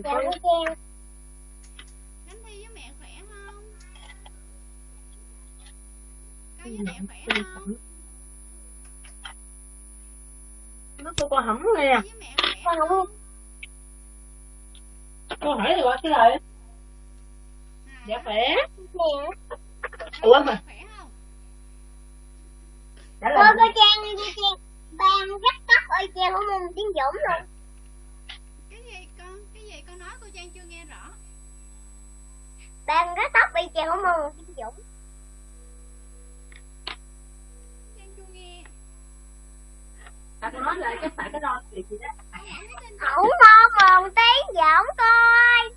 Chị Dạ có cô Trang Khánh Thi với mẹ khỏe không? Con với mẹ khỏe không? nó cô con hỏng nghe. Con khỏe Con hỏi thì gọi cái lời dạ khỏe. Nè ủa con mà khỏe không? Trả Cô lời cô Trang cô Trang. Ban rất tóc ơi Trang của môn tiếng Dũng luôn Ban rất tóc y Trang của môn tiếng Dũng. À, cô nói lại cái phải cái chuyện gì đó. Ổng môn môn tiếng Dũng coi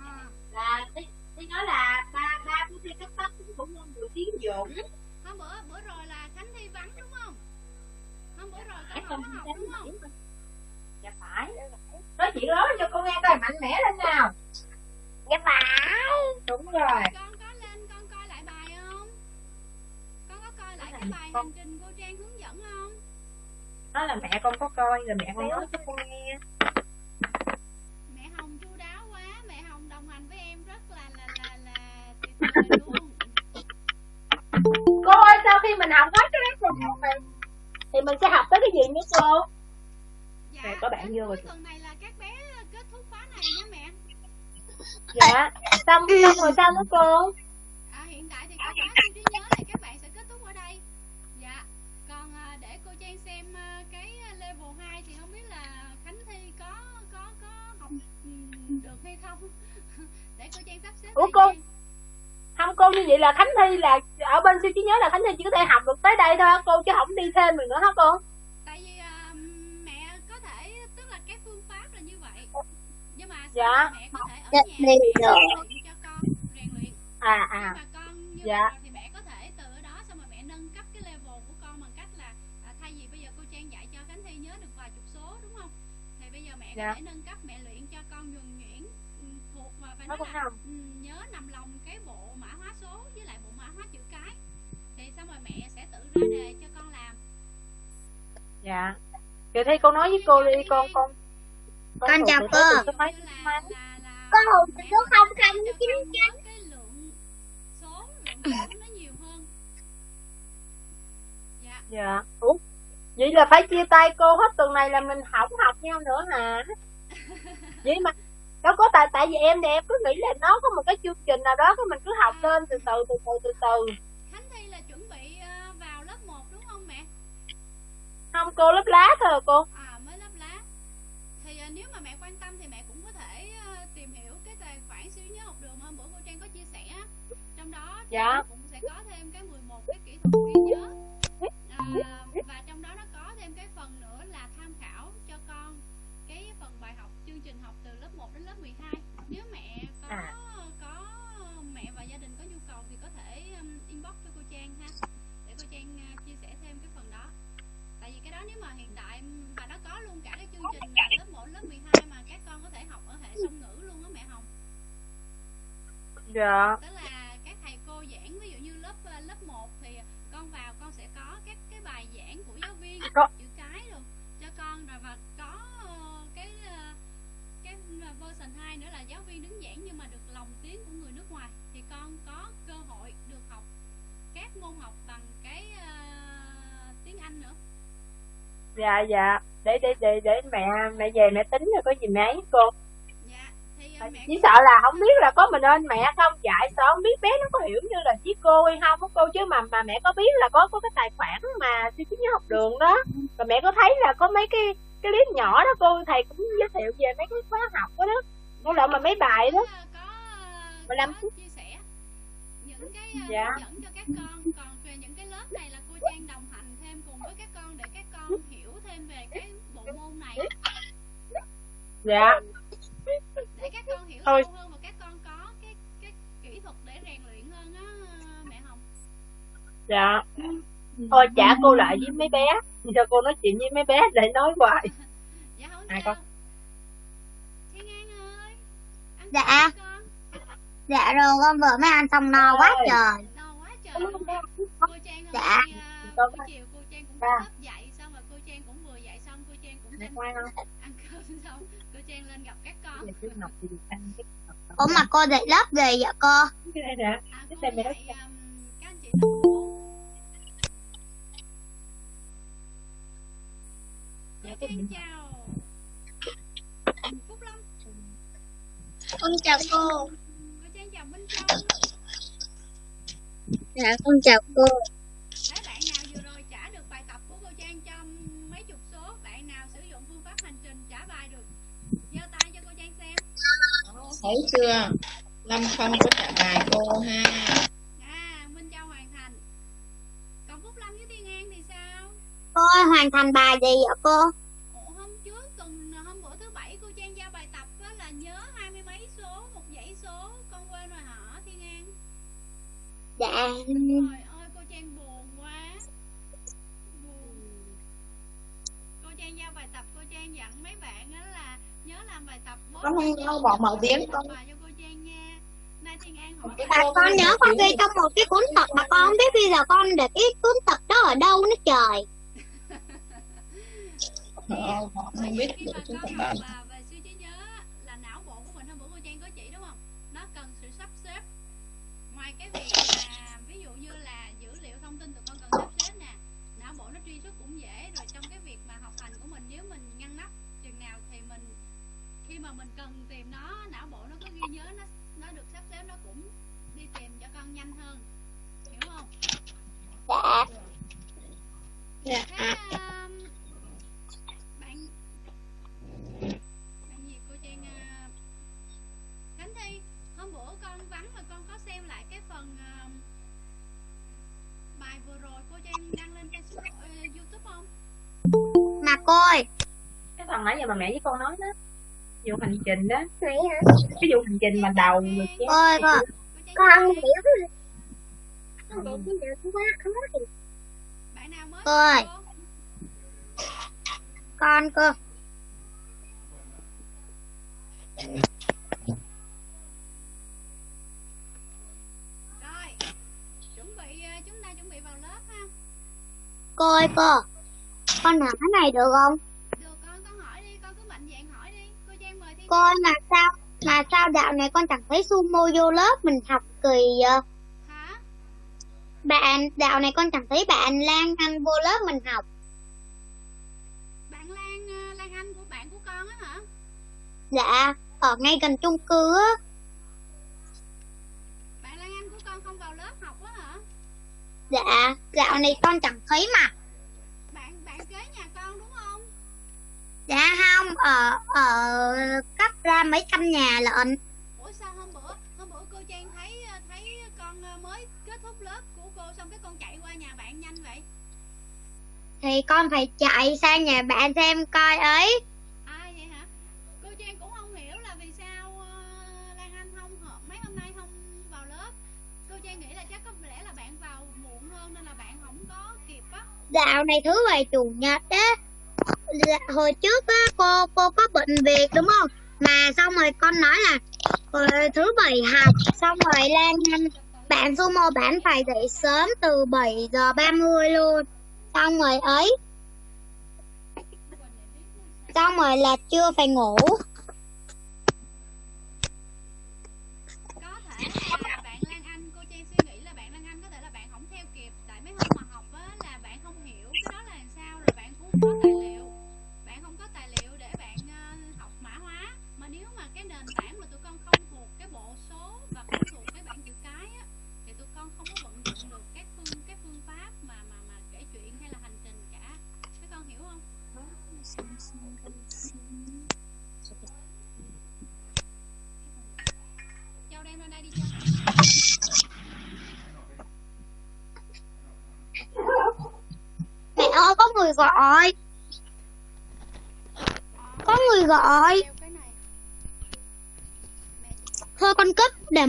à, là tí tí nói là ba ba của thi cắt tóc cũng môn người tiếng dũng. Hôm bữa bữa rồi là Khánh Thi vắng đúng không? Hôm bữa rồi con không không có học đúng không? điểm dạ phải. Nói chuyện đó cho cô nghe coi mạnh mẽ lên nào Dạ phải. Đúng rồi. Con có lên con coi lại bài không? Con có coi lại Cái cái bài con- hành trình cô Trang hướng dẫn không? Nói là mẹ con có coi rồi mẹ con nói cho con nghe. Mẹ Hồng chu đáo quá. Mẹ Hồng đồng hành với em rất là là là là tuyệt vời luôn. Cô ơi sau khi mình học hết cái lesson một này thì mình sẽ học tới cái gì nữa cô? Dạ có bạn vô rồi. tuần này là các bé kết thúc khóa này nha mẹ dạ. Xong xong rồi sao nữa cô? À, hiện tại thì khóa siêu trí nhớ này các bạn sẽ kết thúc ở đây. Dạ. Còn à, để cô Trang xem à, cái level 2 thì không biết là Khánh Thi có có có học được hay không? Để cô Trang sắp xếp Ủa, cô? không cô như vậy là khánh thi là ở bên siêu trí nhớ là khánh thi chỉ có thể học được tới đây thôi cô chứ không đi thêm được nữa hả cô Dạ. mẹ có thể ở Dạ, nhà đi mẹ rồi. rèn luyện cho con rèn luyện à nhưng à mà con như Dạ. thì mẹ có thể từ ở đó xong rồi mẹ nâng cấp cái level của con bằng cách là à, thay vì bây giờ cô Trang dạy cho Khánh Thi nhớ được vài chục số đúng không thì bây giờ mẹ Dạ. có thể nâng cấp mẹ luyện cho con nhuần nhuyễn ừ, thuộc và phải Nó nói là không. ừ, nhớ nằm lòng cái bộ mã hóa số với lại bộ mã hóa chữ cái thì xong rồi mẹ sẽ tự ra đề cho con làm dạ vậy thì cô nói với cô đi con con Con chào cô. Con hùng số có không không chín chín nhớ cái lượng số lượng số nó nhiều hơn dạ. Dạ ủa vậy là phải chia tay cô hết tuần này là mình không học nhau nữa hả? Vậy mà đâu có tại tại vì em thì em cứ nghĩ là nó có một cái chương trình nào đó cái mình cứ học lên từ từ từ từ từ từ. Khánh Thi là chuẩn bị ờ, vào lớp 1 đúng không mẹ? không cô lớp lá thôi à cô. À Dạ. nó cũng sẽ có thêm cái 11 cái kỹ thuật ghi nhớ. À, và trong đó nó có thêm cái phần nữa là tham khảo cho con cái phần bài học chương trình học từ lớp 1 đến lớp 12. Nếu mẹ có À. có mẹ và gia đình có nhu cầu thì có thể um, inbox cho cô Trang ha để cô Trang uh, chia sẻ thêm cái phần đó tại vì cái đó nếu mà hiện tại um, và nó có luôn cả cái chương trình là lớp 1, lớp 12 mà các con có thể học ở hệ song ngữ luôn á mẹ Hồng dạ tức là dạ dạ. Để để để để mẹ mẹ về mẹ tính rồi có gì mẹ ấy cô. Dạ thì uh, mẹ chỉ sợ là không biết là có mình ơn mẹ không. Dạy sợ không biết bé nó có hiểu như là với cô hay không cô. Chứ mà mà mẹ có biết là có có cái tài khoản mà siêu trí nhớ học đường đó. Rồi mẹ có thấy là có mấy cái cái clip nhỏ đó cô thầy cũng giới thiệu về mấy cái khóa học đó đó. Với lại mà mấy bài đó. Có có phút. chia sẻ những cái uh, Dạ. hướng dẫn cho các con. Còn về những cái lớp này là cô Trang đồng hành thêm cùng với các con để các thêm về cái bộ môn này? Dạ. Để các con hiểu Thôi. sâu hơn và các con có cái cái kỹ thuật để rèn luyện hơn á mẹ Hồng. Dạ. Thôi trả cô lại với mấy bé. Cho cô nói chuyện với mấy bé để nói hoài. Dạ không À, sao. con. Thiên An ơi ăn Dạ. con. Dạ rồi con vừa mới ăn xong no quá Ơi. trời. No quá trời. Cô Trang hôm Dạ. à, buổi chiều cô Trang cũng Dạ. có mẹ ngoan không? Ăn cơm xong cô trang lên gặp các con. Ủa mà cô dạy lớp gì vậy cô? cái này nè à, Cái tên mẹ um, các anh chị. Cô Dạ, gì? chào. Phúc lâm. Con chào cô. cô trang chào minh châu. Dạ con chào cô. Đấy, bạn nào vừa rồi trả được bài tập của cô Trang trong mấy chục số Bạn nào sử dụng phương pháp hành trình trả bài được giơ tay cho cô Trang xem thấy chưa lâm không có trả bài cô ha À, Minh Châu hoàn thành Còn Phúc Lâm với Thiên An thì sao? Cô ơi, hoàn thành bài gì vậy cô? Ủa, hôm trước tuần hôm bữa thứ bảy cô Trang giao bài tập á là nhớ hai mươi mấy số một dãy số con quên rồi hả Thiên An Dạ. ơi cô Trang buồn quá buồn cô Trang giao bài tập cô Trang dặn mấy bạn á là nhớ làm bài tập bớt con hay đâu bỏ mở tiếng con. Cô con nhớ con ghi trong một cái cuốn tập mà con không biết bây giờ con để cái cuốn tập đó ở đâu nữa trời. Ờ, họ Bởi không biết được chúng ta mà mình cần tìm nó não bộ nó có ghi nhớ nó nó được sắp xếp nó cũng đi tìm cho con nhanh hơn. Hiểu không? Dạ. Dạ, thế à, um, bạn bạn gì cô trang uh, khánh thi hôm bữa con vắng mà con có xem lại cái phần um, bài vừa rồi cô trang đăng lên facebook uh, youtube không? Mà cô ơi, cái phần nãy giờ mà mẹ với con nói đó vụ hành trình đó hả? cái vụ hành trình mà đầu rồi cô, cô trang con nghe. hiểu. Con hiểu cái nào quá không có gì. bạn nào mới Cô ơi. cô? Con cô. rồi chuẩn bị uh, chúng ta chuẩn bị vào lớp ha Cô ơi cô. Con hỏi cái này được không? Cô ơi mà sao mà sao dạo này con chẳng thấy sumo vô lớp mình học kỳ hả Bạn dạo này con chẳng thấy bạn Lan Anh vô lớp mình học. bạn lan uh, lan anh của bạn của con á hả Dạ, ở ngay gần chung cư á. bạn lan anh của con không vào lớp học á hả Dạ, dạo này con chẳng thấy mà. bạn bạn kế nhà con đúng không Dạ không, ở ở cách ra mấy căn nhà lận. ủa sao hôm bữa hôm bữa cô trang thấy thấy con mới kết thúc lớp của cô xong cái con chạy qua nhà bạn nhanh vậy Thì con phải chạy sang nhà bạn xem coi ấy. ai vậy hả cô trang cũng không hiểu là vì sao ờ, lan anh không mấy hôm nay không vào lớp cô trang nghĩ là chắc có lẽ là bạn vào muộn hơn nên là bạn không có kịp á Dạo này thứ bảy chủ nhật á. Dạ, hồi trước á cô cô có bệnh việc đúng không? Mà xong rồi con nói là ờ, thứ bảy học xong rồi Lan Anh bạn sumo bạn phải dậy sớm từ 7 giờ 30 luôn. Xong rồi ấy, xong rồi là chưa phải ngủ.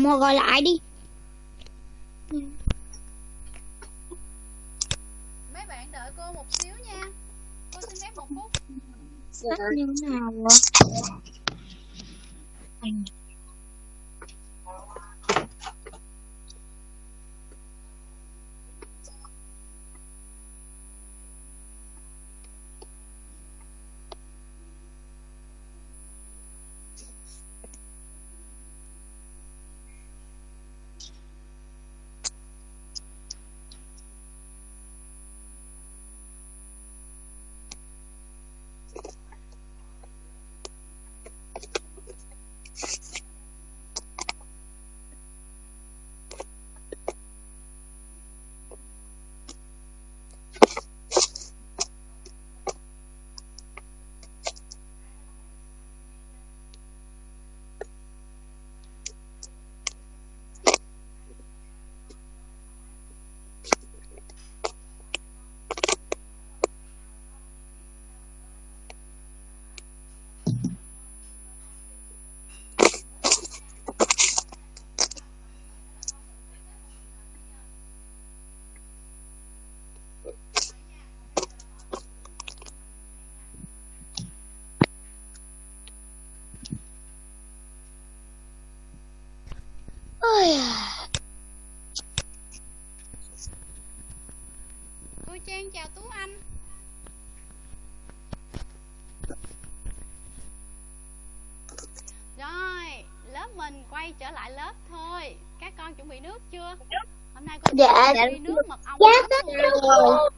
Mua gọi lại đi. mấy bạn đợi cô một xíu nha cô xin phép một phút Cất như thế nào ạ? Lại lớp thôi các con chuẩn bị nước chưa hôm nay cô Dạ. chuẩn bị nước mật ong Dạ, tất luôn. rồi.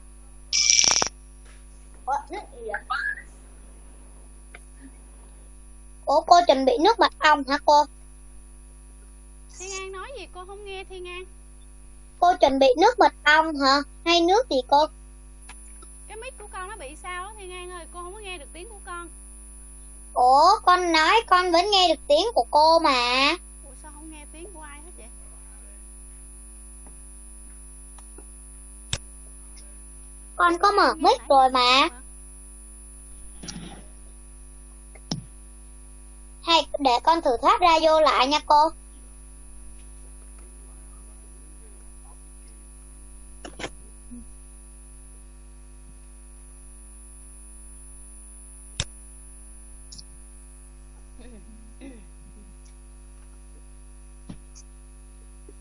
Ủa cô chuẩn bị nước mật ong hả cô? Thiên An nói gì cô không nghe Thiên An Cô chuẩn bị nước mật ong hả? Hay nước gì cô? cái mic của con nó bị sao đó Thiên An ơi cô không có nghe được tiếng của con Ủa con nói con vẫn nghe được tiếng của cô mà. Ủa sao không nghe tiếng của ai hết vậy con có mở mic rồi mà. Hay, để con thử thoát ra vô lại nha cô.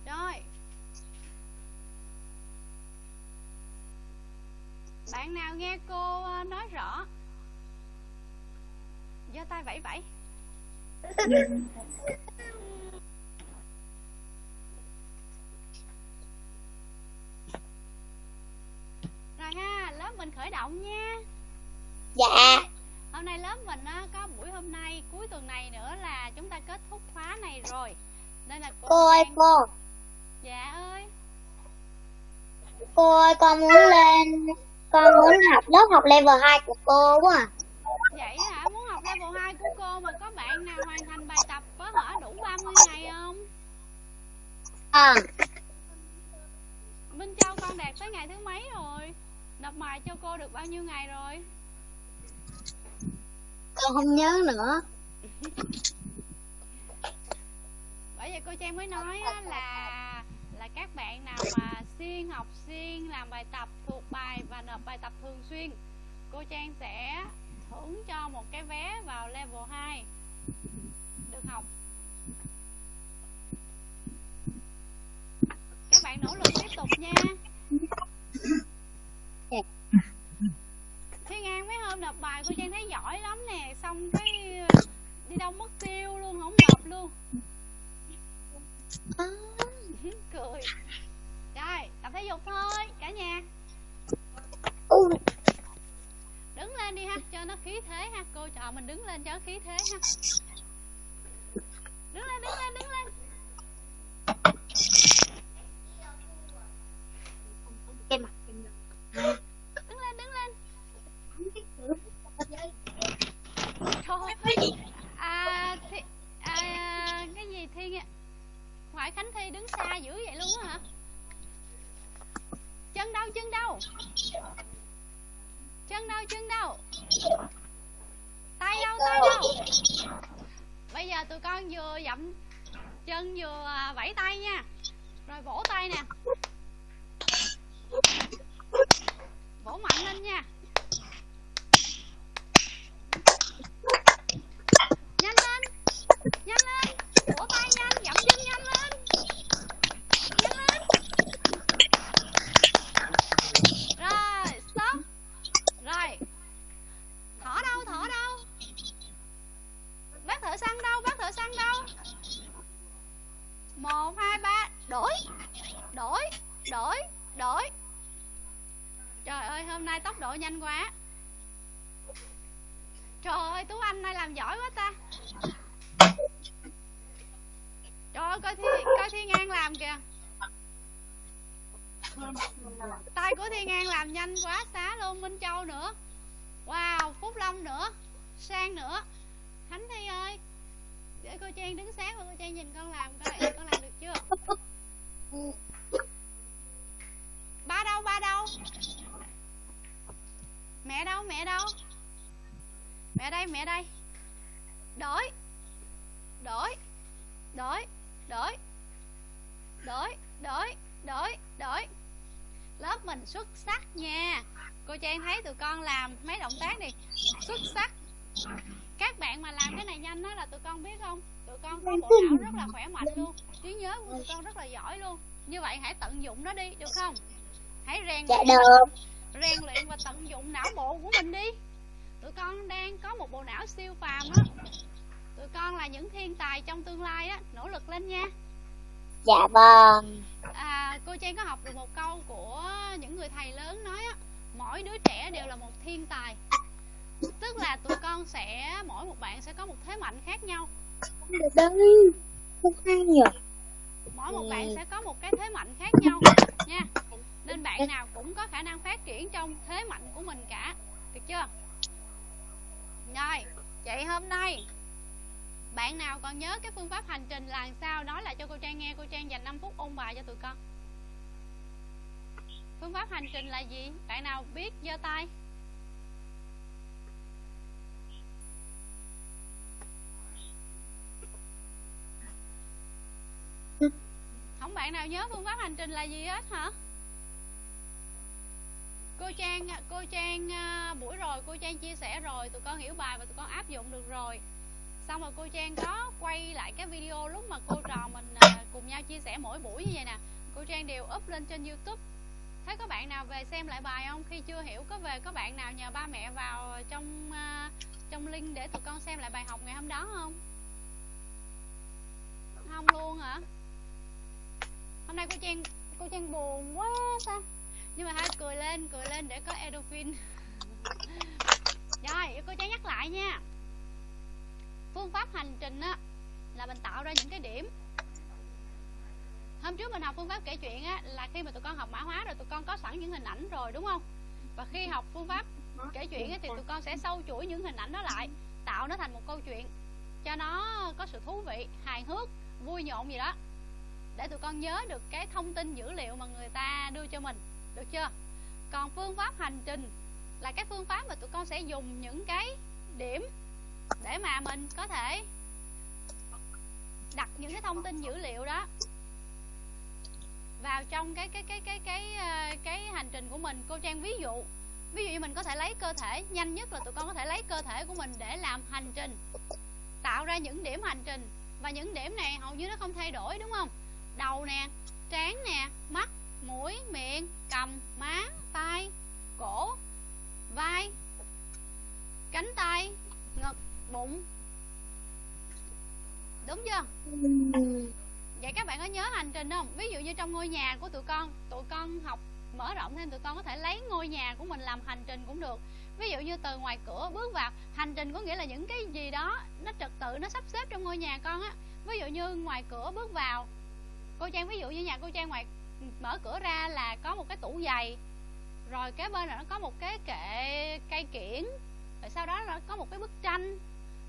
Rồi Bạn nào nghe cô ờ, nói rõ? Giơ tay vẫy vẫy. Rồi ha, lớp mình khởi động nha. Dạ. Hôm nay lớp mình á, có buổi hôm nay cuối tuần này nữa là chúng ta kết thúc khóa này rồi. Nên là cô Cô ơi Trang- cô. Dạ ơi. Cô ơi con muốn lên con muốn học lớp học level 2 của cô quá à. Vậy hả? Muốn học level 2 của cô mà có bạn nào hoàn thành bài tập có hở đủ 30 ngày không? À, Minh Châu con đạt tới ngày thứ mấy rồi? Nộp bài cho cô được bao nhiêu ngày rồi? con không nhớ nữa. Bởi vậy cô Trang mới nói á, là là các bạn nào mà xuyên học xuyên làm bài tập thuộc bài và nộp bài tập thường xuyên. Cô Trang sẽ thưởng cho một cái vé vào level 2 được học. Các bạn nỗ lực tiếp tục nha. Thiên An mấy hôm nộp bài cô Trang thấy giỏi lắm nè. Xong cái ờ, đi đâu mất tiêu luôn không nộp luôn. À, cười rồi tập thể dục thôi cả nhà. Ừ, đứng lên đi ha cho nó khí thế ha. Cô trò mình đứng lên cho nó khí thế ha. Đứng lên đứng lên đứng lên. Cái mặt đứng lên đứng lên. Thôi à, thi, à cái gì thi ngoại khánh thi đứng xa dữ vậy luôn á hả chân đâu chân đâu chân đâu chân đâu tay đâu tay đâu bây giờ tụi con vừa dậm chân vừa à, vẫy tay nha. Rồi vỗ tay nè. Vỗ mạnh lên nha. Nhanh lên. Nhanh lên vỗ tay nhanh dậm chân nhanh lên nhanh lên rồi stop rồi thở đâu thở đâu bác thợ săn đâu bác thợ săn đâu một hai ba đổi đổi đổi đổi trời ơi hôm nay tốc độ nhanh quá trời ơi tú anh nay làm giỏi quá ta trời ơi coi thiên coi thiên an làm kìa ngang làm nhanh quá, xá luôn, minh châu nữa. Wow, phúc long nữa, sang nữa. Khánh thi ơi, để cô trang đứng sát và cô trang nhìn con làm coi con làm được chưa? Ba đâu ba đâu? Mẹ đâu mẹ đâu? Mẹ đây mẹ đây. Đổi. Đổi. Đổi. Đổi. Đổi. Đổi. Đổi. Đổi lớp mình xuất sắc nha. Cô trang thấy tụi con làm mấy động tác này xuất sắc. Các bạn mà làm cái này nhanh đó là tụi con biết không? Tụi con có bộ não rất là khỏe mạnh luôn. Trí nhớ của tụi con rất là giỏi luôn. Như vậy hãy tận dụng nó đi được không? Hãy rèn dạ luyện được. rèn luyện và tận dụng não bộ của mình đi. Tụi con đang có một bộ não siêu phàm á. Tụi con là những thiên tài trong tương lai á. Nỗ lực lên nha Dạ vâng. à, cô Trang có học được một câu của những người thầy lớn nói á mỗi đứa trẻ đều là một thiên tài. Tức là tụi con sẽ mỗi một bạn sẽ có một thế mạnh khác nhau. Đấy, không hay nhỉ? mỗi một bạn sẽ có một cái thế mạnh khác nhau nha. Nên bạn nào cũng có khả năng phát triển trong thế mạnh của mình cả. Được chưa? Rồi vậy hôm nay bạn nào còn nhớ cái phương pháp hành trình là sao? Nói lại cho cô Trang nghe. Cô Trang dành 5 phút ôn bài cho tụi con. Phương pháp hành trình là gì? Bạn nào biết? Giơ tay. Không, bạn nào nhớ phương pháp hành trình là gì hết hả? Cô trang cô trang à, buổi rồi, cô trang chia sẻ rồi. Tụi con hiểu bài và tụi con áp dụng được rồi xong rồi cô trang có quay lại cái video lúc mà cô trò mình à, cùng nhau chia sẻ mỗi buổi như vậy nè. Cô trang đều up lên trên youtube. Thấy có bạn nào về xem lại bài không? Khi chưa hiểu có về có bạn nào nhờ ba mẹ vào trong à, trong link để tụi con xem lại bài học ngày hôm đó không? Không luôn hả? Hôm nay cô trang cô trang buồn quá ta. Nhưng mà hai cười lên cười lên để có endorphin rồi cô trang nhắc lại nha phương pháp hành trình á là mình tạo ra những cái điểm. Hôm trước mình học phương pháp kể chuyện á là khi mà tụi con học mã hóa rồi tụi con có sẵn những hình ảnh rồi đúng không? Và khi học phương pháp kể chuyện á, thì tụi con sẽ sâu chuỗi những hình ảnh đó lại tạo nó thành một câu chuyện cho nó có sự thú vị hài hước vui nhộn gì đó để tụi con nhớ được cái thông tin dữ liệu mà người ta đưa cho mình được chưa? Còn phương pháp hành trình là cái phương pháp mà tụi con sẽ dùng những cái điểm để mà mình có thể đặt những cái thông tin dữ liệu đó vào trong cái cái cái cái cái ờ, cái hành trình của mình. Cô trang, ví dụ ví dụ như mình có thể lấy cơ thể, nhanh nhất là tụi con có thể lấy cơ thể của mình để làm hành trình, tạo ra những điểm hành trình. Và những điểm này hầu như nó không thay đổi, đúng không? Đầu nè, trán nè, mắt, mũi, miệng, cầm má tay, cổ, vai, cánh tay, ngực bụng đúng chưa? Vậy các bạn có nhớ hành trình không? Ví dụ như trong ngôi nhà của tụi con tụi con học mở rộng thêm, tụi con có thể lấy ngôi nhà của mình làm hành trình cũng được. Ví dụ như từ ngoài cửa bước vào, hành trình có nghĩa là những cái gì đó, nó trật tự, nó sắp xếp trong ngôi nhà con á. Ví dụ như ngoài cửa bước vào, cô trang, ví dụ như nhà cô trang ngoài mở cửa ra là có một cái tủ giày, rồi kế bên là nó có một cái kệ, cây kiển, rồi sau đó là có một cái bức tranh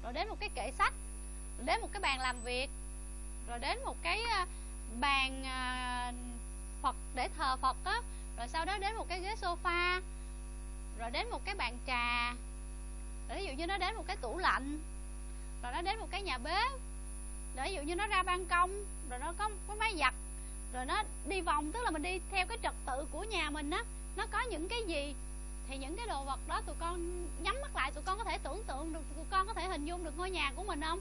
rồi đến một cái kệ sách, rồi đến một cái bàn làm việc, rồi đến một cái ờ, bàn ờ, phật để thờ phật á, rồi sau đó đến một cái ghế sofa, rồi đến một cái bàn trà. Rồi ví dụ như nó đến một cái tủ lạnh, rồi nó đến một cái nhà bếp, rồi ví dụ như nó ra ban công, rồi nó có có máy giặt, rồi nó đi vòng, tức là mình đi theo cái trật tự của nhà mình á, nó có những cái gì thì những cái đồ vật đó tụi con nhắm mắt lại tụi con có thể tưởng tượng được tụi con có thể hình dung được ngôi nhà của mình không?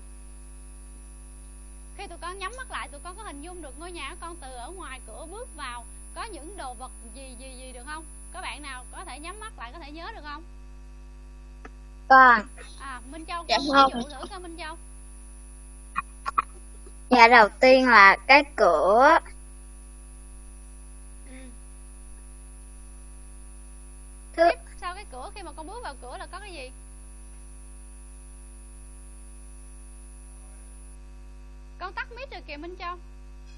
Khi tụi con nhắm mắt lại tụi con có hình dung được ngôi nhà của con từ ở ngoài cửa bước vào có những đồ vật gì gì gì được không? Có bạn nào có thể nhắm mắt lại có thể nhớ được không? Con, à minh châu Dạ ví không. dụ thử coi minh châu. Nhà đầu tiên là cái cửa, ừ. Thứ tiếp sau cái cửa khi mà con bước vào cửa là có cái gì? Con tắt mic rồi kìa minh châu.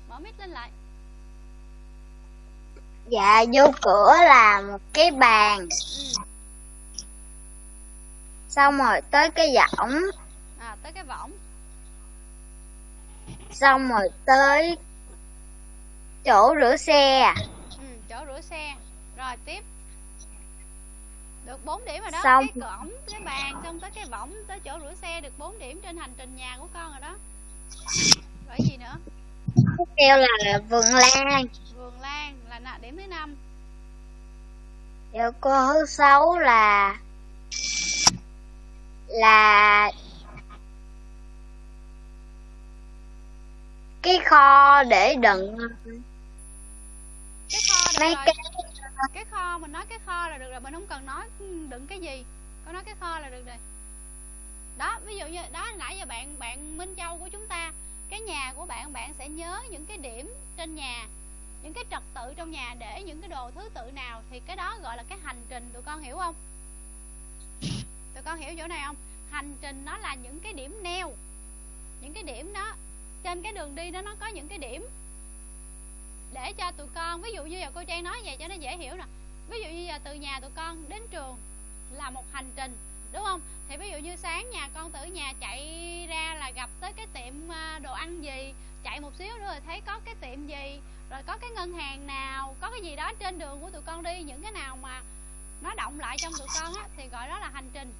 Mở mic lên lại. Dạ vô cửa là một cái bàn, ừ. xong rồi tới cái võng, à tới cái võng. Xong rồi tới chỗ rửa xe, ừ, chỗ rửa xe. Rồi tiếp được 4 điểm rồi đó. Xong. cái cổng cái bàn xong tới cái võng tới chỗ rửa xe được 4 điểm trên hành trình nhà của con rồi đó. Rồi gì nữa? Tiếp theo là vườn lan, vườn lan là nạ- điểm thứ năm. Dạ cô thứ sáu là là cái kho để đựng cái kho được mấy cái cái kho, mình nói cái kho là được rồi, mình không cần nói ừ, đựng cái gì. Có nói cái kho là được rồi. Đó, ví dụ như, đó, nãy giờ bạn bạn Minh Châu của chúng ta, cái nhà của bạn bạn sẽ nhớ những cái điểm trên nhà, những cái trật tự trong nhà để những cái đồ thứ tự nào thì cái đó gọi là cái hành trình. Tụi con hiểu không? Tụi con hiểu chỗ này không? Hành trình nó là những cái điểm neo. Những cái điểm đó, trên cái đường đi đó, nó có những cái điểm để cho tụi con, ví dụ như giờ cô trang nói vậy cho nó dễ hiểu nè. Ví dụ như giờ từ nhà tụi con đến trường là một hành trình, đúng không? Thì ví dụ như sáng nhà con từ nhà chạy ra là gặp tới cái tiệm à, đồ ăn gì, chạy một xíu nữa rồi thấy có cái tiệm gì, rồi có cái ngân hàng nào, có cái gì đó trên đường của tụi con đi, những cái nào mà nó động lại trong tụi con á, thì gọi đó là hành trình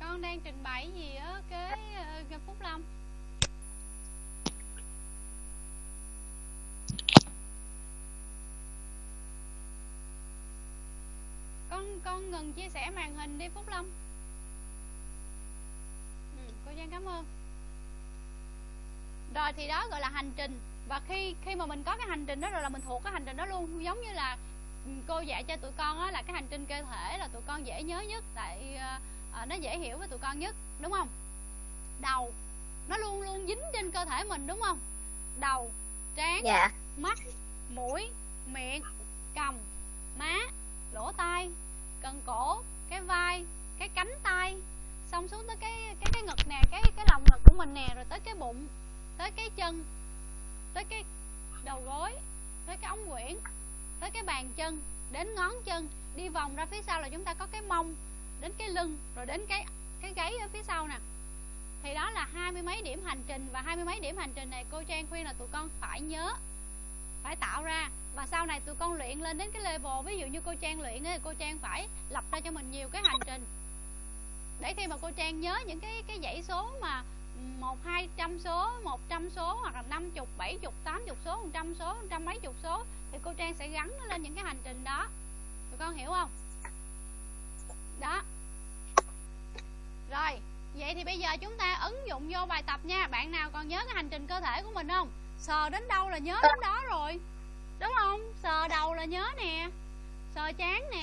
con đang trình bày gì á cái uh, Phúc Lâm con con ngừng chia sẻ màn hình đi Phúc Lâm ừ, cô Giang cảm ơn. Rồi thì đó gọi là hành trình. Và khi khi mà mình có cái hành trình đó rồi là mình thuộc cái hành trình đó luôn. Giống như là ừ, cô dạy cho tụi con á, là cái hành trình cơ thể là tụi con dễ nhớ nhất tại uh, nó dễ hiểu với tụi con nhất đúng không? Đầu nó luôn luôn dính trên cơ thể mình đúng không? Đầu trán dạ. mắt mũi miệng cầm má lỗ tai cần cổ cái vai cái cánh tay. Xong xuống tới cái cái cái ngực nè cái cái lòng ngực của mình nè rồi tới cái bụng tới cái chân tới cái đầu gối tới cái ống quyển tới cái bàn chân đến ngón chân. Đi vòng ra phía sau là chúng ta có cái mông đến cái lưng, rồi đến cái cái gáy ở phía sau nè. Thì đó là hai mươi mấy điểm hành trình và hai mươi mấy điểm hành trình này cô Trang khuyên là tụi con phải nhớ, phải tạo ra. Và sau này tụi con luyện lên đến cái level, ví dụ như cô Trang luyện thì cô Trang phải lập ra cho mình nhiều cái hành trình. Để khi mà cô Trang nhớ những cái cái dãy số mà một, hai trăm số, một trăm số hoặc là năm chục, bảy chục, tám chục số, một trăm số, một trăm mấy chục số, thì cô Trang sẽ gắn nó lên những cái hành trình đó. Tụi con hiểu không? Đó. Rồi, vậy thì bây giờ chúng ta ứng dụng vô bài tập nha. Bạn nào còn nhớ cái hành trình cơ thể của mình không? Sờ đến đâu là nhớ đến đó rồi. Đúng không? Sờ đầu là nhớ nè. Sờ chán nè.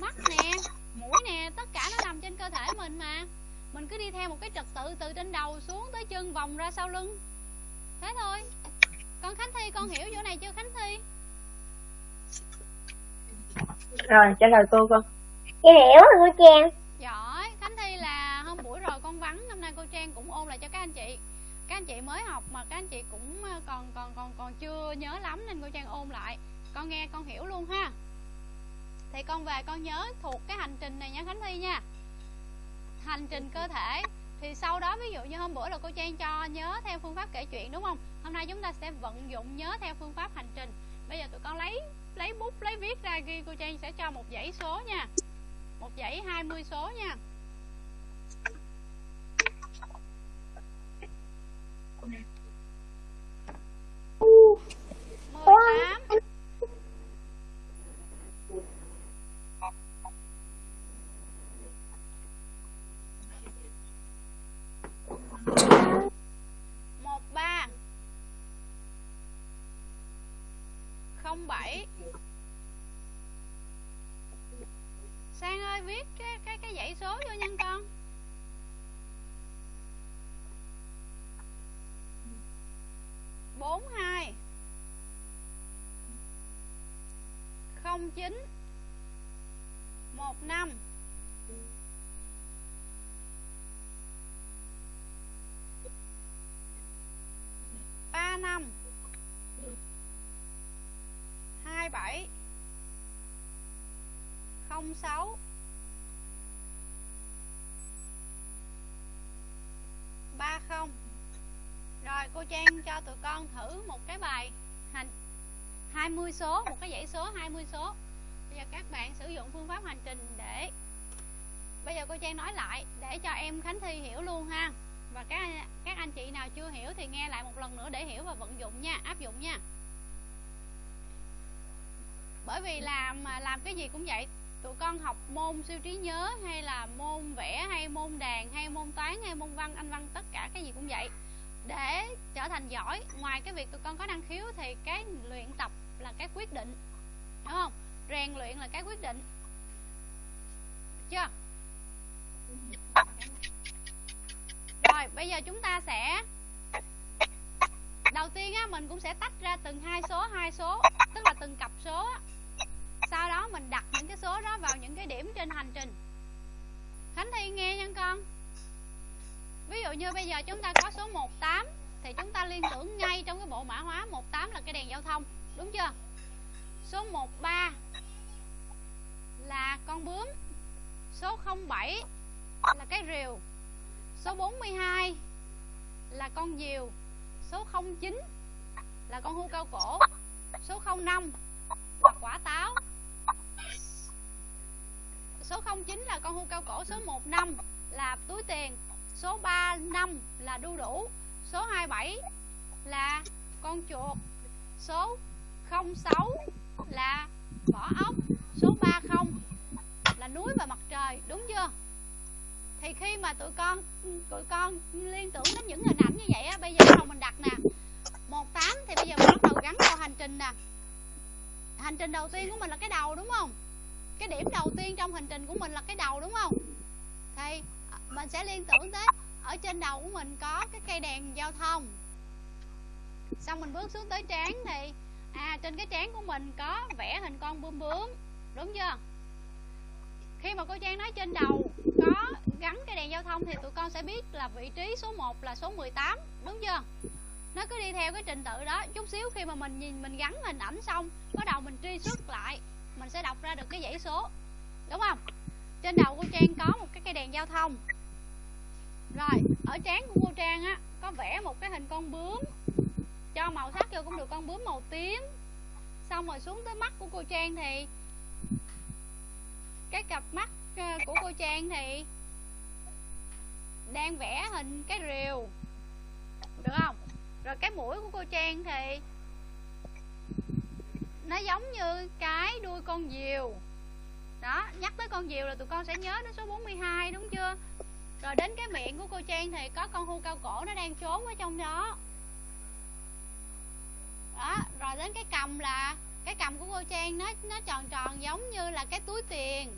Mắt nè. Mũi nè. Tất cả nó nằm trên cơ thể mình mà. Mình cứ đi theo một cái trật tự từ trên đầu xuống tới chân vòng ra sau lưng. Thế thôi. Con khánh thi, con hiểu chỗ này chưa, khánh thi? Rồi, trả lời cô con. Chị hiểu rồi, cô Trang. Giỏi, khánh thi là hôm buổi rồi con vắng năm nay cô trang cũng ôn lại cho các anh chị. Các anh chị mới học mà các anh chị cũng ờ, còn còn còn còn chưa nhớ lắm nên cô trang ôn lại. Con nghe, con hiểu luôn ha. Thì con về con nhớ thuộc cái hành trình này nha khánh thi nha. Hành trình cơ thể. Thì sau đó ví dụ như hôm bữa là cô trang cho nhớ theo phương pháp kể chuyện, đúng không? Hôm nay chúng ta sẽ vận dụng nhớ theo phương pháp hành trình. Bây giờ tụi con lấy lấy bút, lấy viết ra ghi, cô trang sẽ cho một dãy số nha một dãy 20 số nha. Mười tám một ba không bảy sang ơi viết cái cái cái dãy số vô nhân con. Bốn hai không chín một năm ba năm hai bảy không sáu ba không rồi cô Trang cho tụi con thử một cái bài hành 20 số, một cái dãy số 20 số. Bây giờ các bạn sử dụng phương pháp hành trình để bây giờ cô Trang nói lại để cho em Khánh Thi hiểu luôn ha. Và các các anh chị nào chưa hiểu thì nghe lại một lần nữa để hiểu và vận dụng nha, áp dụng nha. Bởi vì làm làm cái gì cũng vậy. Tụi con học môn siêu trí nhớ hay là môn vẽ hay môn đàn hay môn toán hay môn văn, anh văn, tất cả cái gì cũng vậy để trở thành giỏi. Ngoài cái việc tụi con có năng khiếu thì cái luyện tập là cái quyết định, đúng không? Rèn luyện là cái quyết định. Chưa? Rồi, bây giờ chúng ta sẽ, đầu tiên á, mình cũng sẽ tách ra từng hai số hai số, tức là từng cặp số á. Sau đó mình đặt những cái số đó vào những cái điểm trên hành trình. Khánh Thi nghe nha con ví dụ như bây giờ chúng ta có số 18 thì chúng ta liên tưởng ngay trong cái bộ mã hóa 18 là cái đèn giao thông. Đúng chưa? Số 13 là con bướm. Số 07 là cái rìu. Số 42 là con diều. Số 09 là con hươu cao cổ. Số 05 là quả táo. Số 09 là con hươu cao cổ. Số 15 là túi tiền số 35 là đu đủ. Số 27 là con chuột. Số 06 là vỏ ốc. Số 30 là núi và mặt trời. Đúng chưa? Thì khi mà tụi con tụi con liên tưởng đến những hình ảnh như vậy á, bây giờ đầu mình đặt nè. 18 thì bây giờ mình bắt đầu gắn vào hành trình nè. Hành trình đầu tiên của mình là cái đầu, đúng không? Cái điểm đầu tiên trong hành trình của mình là cái đầu, đúng không? Thì mình sẽ liên tưởng tới, ở trên đầu của mình có cái cây đèn giao thông. Xong mình bước xuống tới trán thì à trên cái trán của mình có vẽ hình con bướm bướm, đúng chưa? Khi mà cô Trang nói trên đầu có gắn cái đèn giao thông thì tụi con sẽ biết là vị trí số 1 là số 18 đúng chưa? Nó cứ đi theo cái trình tự đó. Chút xíu khi mà mình nhìn, mình gắn hình ảnh xong bắt đầu mình truy xuất lại, mình sẽ đọc ra được cái dãy số, đúng không? Trên đầu cô Trang có một cái cây đèn giao thông rồi, ở trán của cô Trang á, có vẽ một cái hình con bướm. Cho màu sắc vô cũng được con bướm màu tím. Xong rồi xuống tới mắt của cô Trang thì, cái cặp mắt ờ, của cô Trang thì đang vẽ hình cái rìu. Được không? Rồi cái mũi của cô Trang thì nó giống như cái đuôi con diều. Đó, nhắc tới con diều là tụi con sẽ nhớ đến số 42 đúng chưa? Rồi đến cái miệng của cô Trang thì có con hươu cao cổ nó đang trốn ở trong đó. Đó, rồi đến cái cầm là, cái cầm của cô Trang nó nó tròn tròn giống như là cái túi tiền.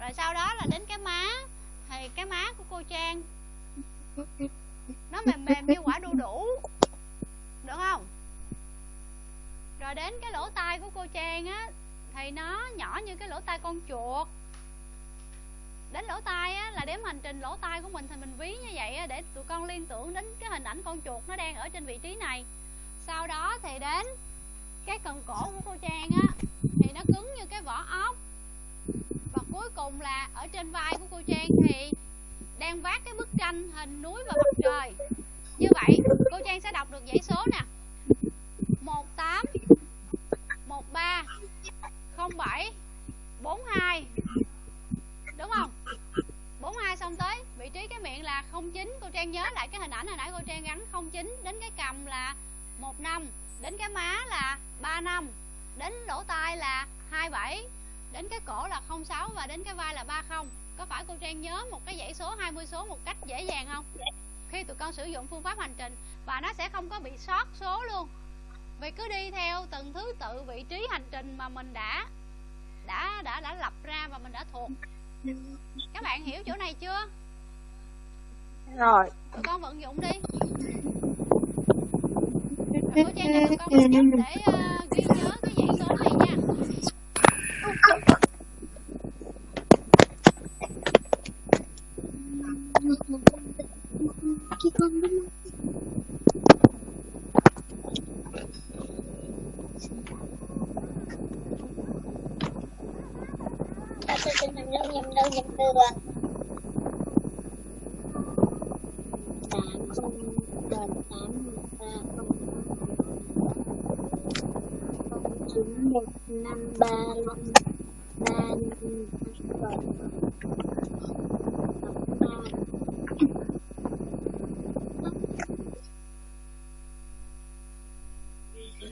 Rồi sau đó là đến cái má, thì cái má của cô Trang nó mềm mềm như quả đu đủ, được không? Rồi đến cái lỗ tai của cô Trang á, thì nó nhỏ như cái lỗ tai con chuột đến lỗ tai á là đếm hành trình lỗ tai của mình thì mình ví như vậy á, để tụi con liên tưởng đến cái hình ảnh con chuột nó đang ở trên vị trí này. Sau đó thì đến cái cần cổ của cô Trang á thì nó cứng như cái vỏ ốc. Và cuối cùng là ở trên vai của cô Trang thì đang vác cái bức tranh hình núi và mặt trời. Như vậy cô Trang sẽ đọc được dãy số nè. một tám một ba không bảy bốn hai xong tới, vị trí cái miệng là 09 cô Trang nhớ lại cái hình ảnh hồi nãy cô Trang gắn 09 đến cái cầm là 15 đến cái má là 35 đến lỗ tai là 27 đến cái cổ là 06 và đến cái vai là 30 có phải cô Trang nhớ một cái dãy số 20 số một cách dễ dàng không? Khi tụi con sử dụng phương pháp hành trình và nó sẽ không có bị sót số luôn. Vì cứ đi theo từng thứ tự vị trí hành trình mà mình đã đã đã đã lập ra và mình đã thuộc các bạn hiểu chỗ này chưa? Rồi. Tụi con vận dụng đi. Cô trang cho tụi con chút để uh, ghi nhớ cái dãy số này nha bướm Ta sẽ sinh nhầm đâu nhầm đâu nhầm tám không gần tám ba không không chín một năm ba năm ba năm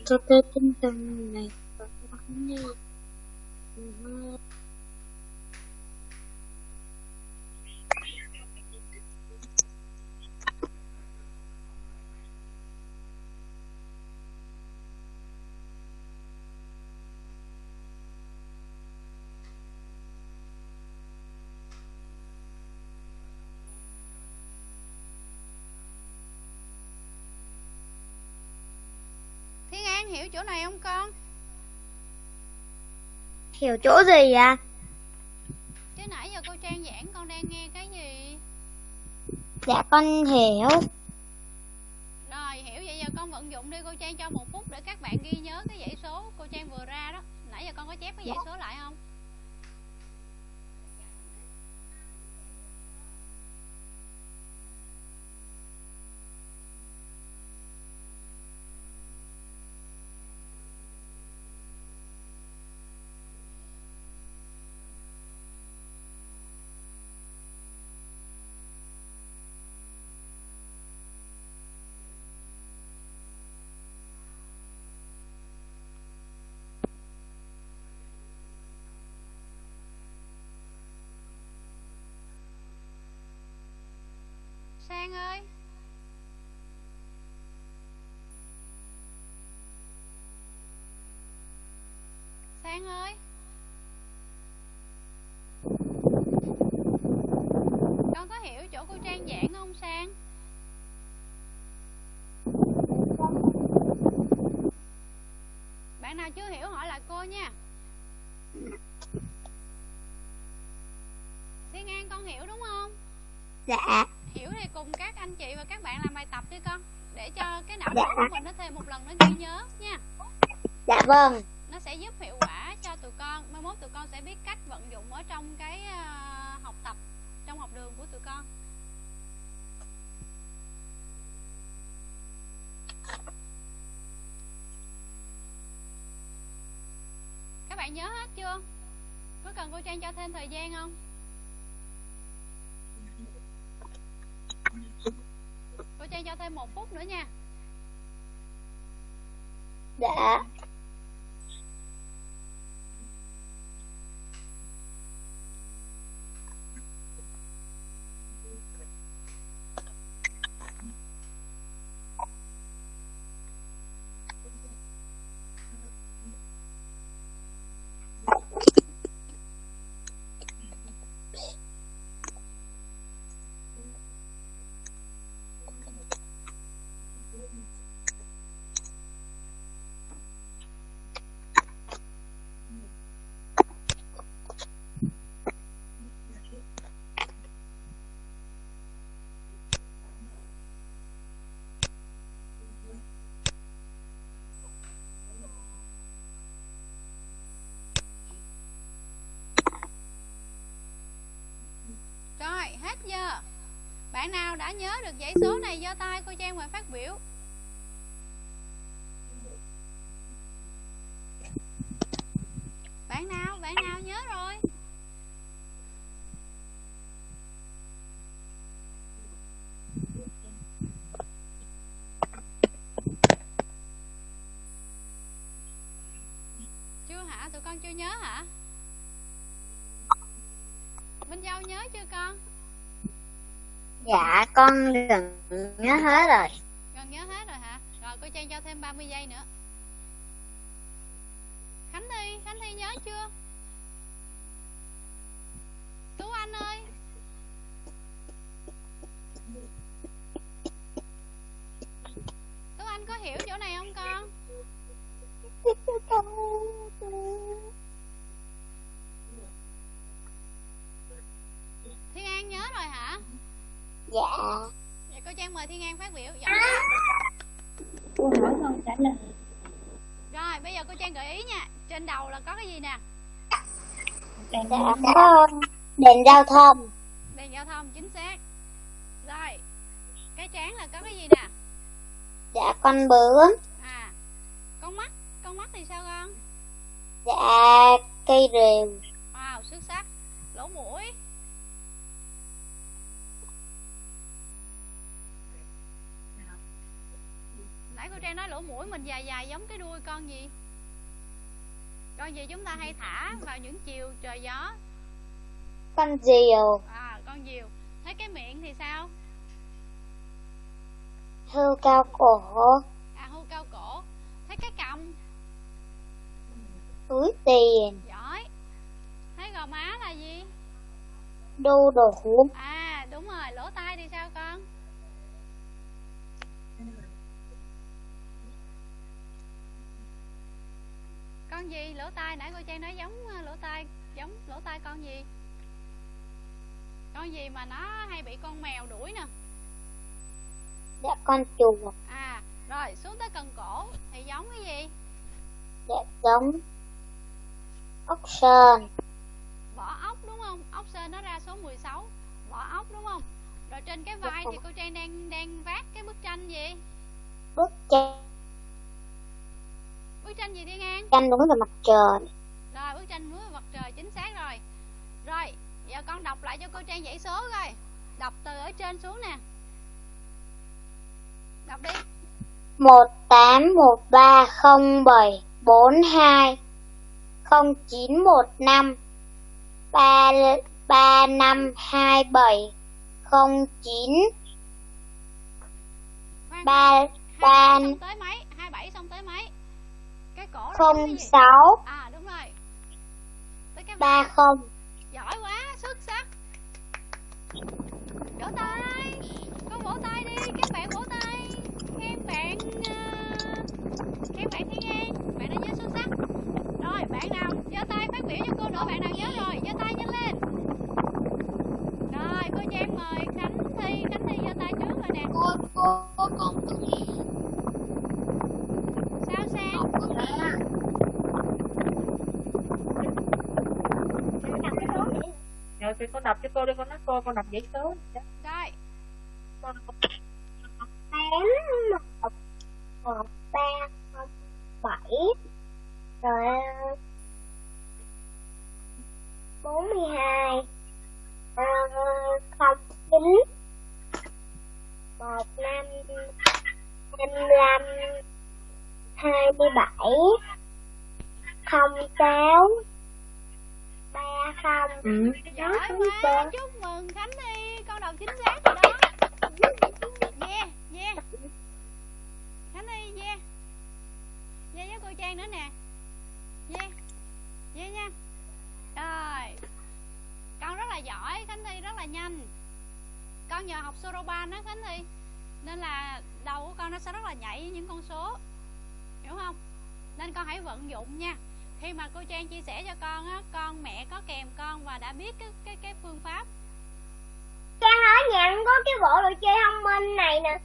cho tới tinh thần này và lắng nghe Trang hiểu chỗ này không con? hiểu chỗ gì ạ Chứ nãy giờ cô Trang giảng con đang nghe cái gì? dạ con hiểu Rồi hiểu vậy giờ con vận dụng đi cô Trang cho một phút để các bạn ghi nhớ cái dãy số cô Trang vừa ra đó. Nãy giờ con có chép cái dãy số lại không? Sang ơi Sang ơi Con có hiểu chỗ cô Trang giảng không, Sang? Bạn nào chưa hiểu hỏi lại cô nha Thiên An con hiểu đúng không? dạ hiểu thì cùng các anh chị và các bạn làm bài tập đi con. Để cho cái não Dạ. của mình nó thêm một lần nó ghi nhớ nha. Dạ vâng. Nó sẽ giúp hiệu quả cho tụi con. Mai mốt tụi con sẽ biết cách vận dụng ở trong cái à, học tập trong học đường của tụi con. Các bạn nhớ hết chưa? Có cần cô trang cho thêm thời gian không cô trang cho thêm một phút nữa nha. Dạ. Rồi, hết giờ. Bạn nào đã nhớ được dãy số này giơ tay cô Trang mời phát biểu. Bạn nào, bạn nào nhớ rồi? Chưa hả? Tụi con chưa nhớ hả? Châu nhớ chưa con? dạ con gần nhớ hết rồi Gần nhớ hết rồi hả? Rồi cô Trang cho thêm 30 giây nữa Khánh Thi, Khánh Thi nhớ chưa? Tú Anh ơi Tú Anh có hiểu chỗ này không con? Nhớ rồi hả? dạ. Vậy cô Trang mời Thiên An phát biểu. Giọng câu hỏi con trả lời Rồi bây giờ cô Trang gợi ý nha. Trên đầu là có cái gì nè? Dạ có đèn giao thông. Đèn giao thông chính xác. Rồi Cái trán là có cái gì nè? Dạ con bướm. À Con mắt Con mắt thì sao con? Dạ cây rìu Wow xuất sắc. Lỗ mũi Cô Trang nói lỗ mũi mình dài dài giống cái đuôi con gì? Con gì chúng ta hay thả vào những chiều trời gió? Con diều. À con diều. Thấy cái miệng thì sao? Hươu cao cổ. À hươu cao cổ. Thấy cái cầm? Túi tiền. Giỏi. Thấy gò má là gì? Đu đủ À đúng rồi. Lỗ tai thì sao con con gì? Lỗ tai nãy cô trang nói giống ờ, lỗ tai giống lỗ tai con gì? Con gì mà nó hay bị con mèo đuổi nè? Dạ con chuột à rồi xuống tới cần cổ thì giống cái gì? Dạ giống ốc sên. Vỏ ốc đúng không? Ốc sên nó ra số 16 vỏ ốc đúng không? Rồi trên cái vai thì cô trang đang đang vác cái bức tranh gì? Bức tranh bức tranh gì thiên an? Tranh đúng là mặt trời. Rồi bức tranh núi và mặt trời chính xác rồi. Rồi giờ con đọc lại cho cô trang dãy số coi. Đọc từ ở trên xuống nè. Đọc đi. Một tám một ba không bảy bốn hai không chín một năm ba ba năm hai bảy không chín Khoan, ba ba 27 xong tới mấy? 27 xong tới mấy không sáu. À ba không. Giỏi quá xuất sắc. Vỗ tay. Con vỗ tay đi các bạn vỗ tay. Khen bạn uh, khen bạn thiên an bạn đã nhớ xuất sắc. Rồi bạn nào giơ tay phát biểu cho cô nữa bạn nào nhớ rồi giơ tay nhanh lên. Rồi cô trang mời khánh thi khánh thi giơ tay trước rồi nè. Cô cô cô con sao số vậy rồi thì con đọc cho cô đi con nói cô con đọc dãy số rồi. Con tám một một ba không bảy rồi bốn mươi hai ờ, không chín một năm lăm hai mươi bảy. Không sáu ba không. Ừ. giỏi quá chúc mừng khánh thi con đọc chính xác rồi đó. Yeah yeah khánh thi yeah yeah với cô trang nữa nè. Yeah yeah nha. Rồi. Con rất là giỏi khánh thi rất là nhanh. Con nhờ học soroban đó khánh thi nên là đầu của con nó sẽ rất là nhảy với những con số hiểu không? Nên con hãy vận dụng nha. Khi mà cô trang chia sẻ cho con á con mẹ có kèm con và đã biết cái cái cái phương pháp. Trang hỏi nhận có cái bộ đồ chơi thông minh này nè.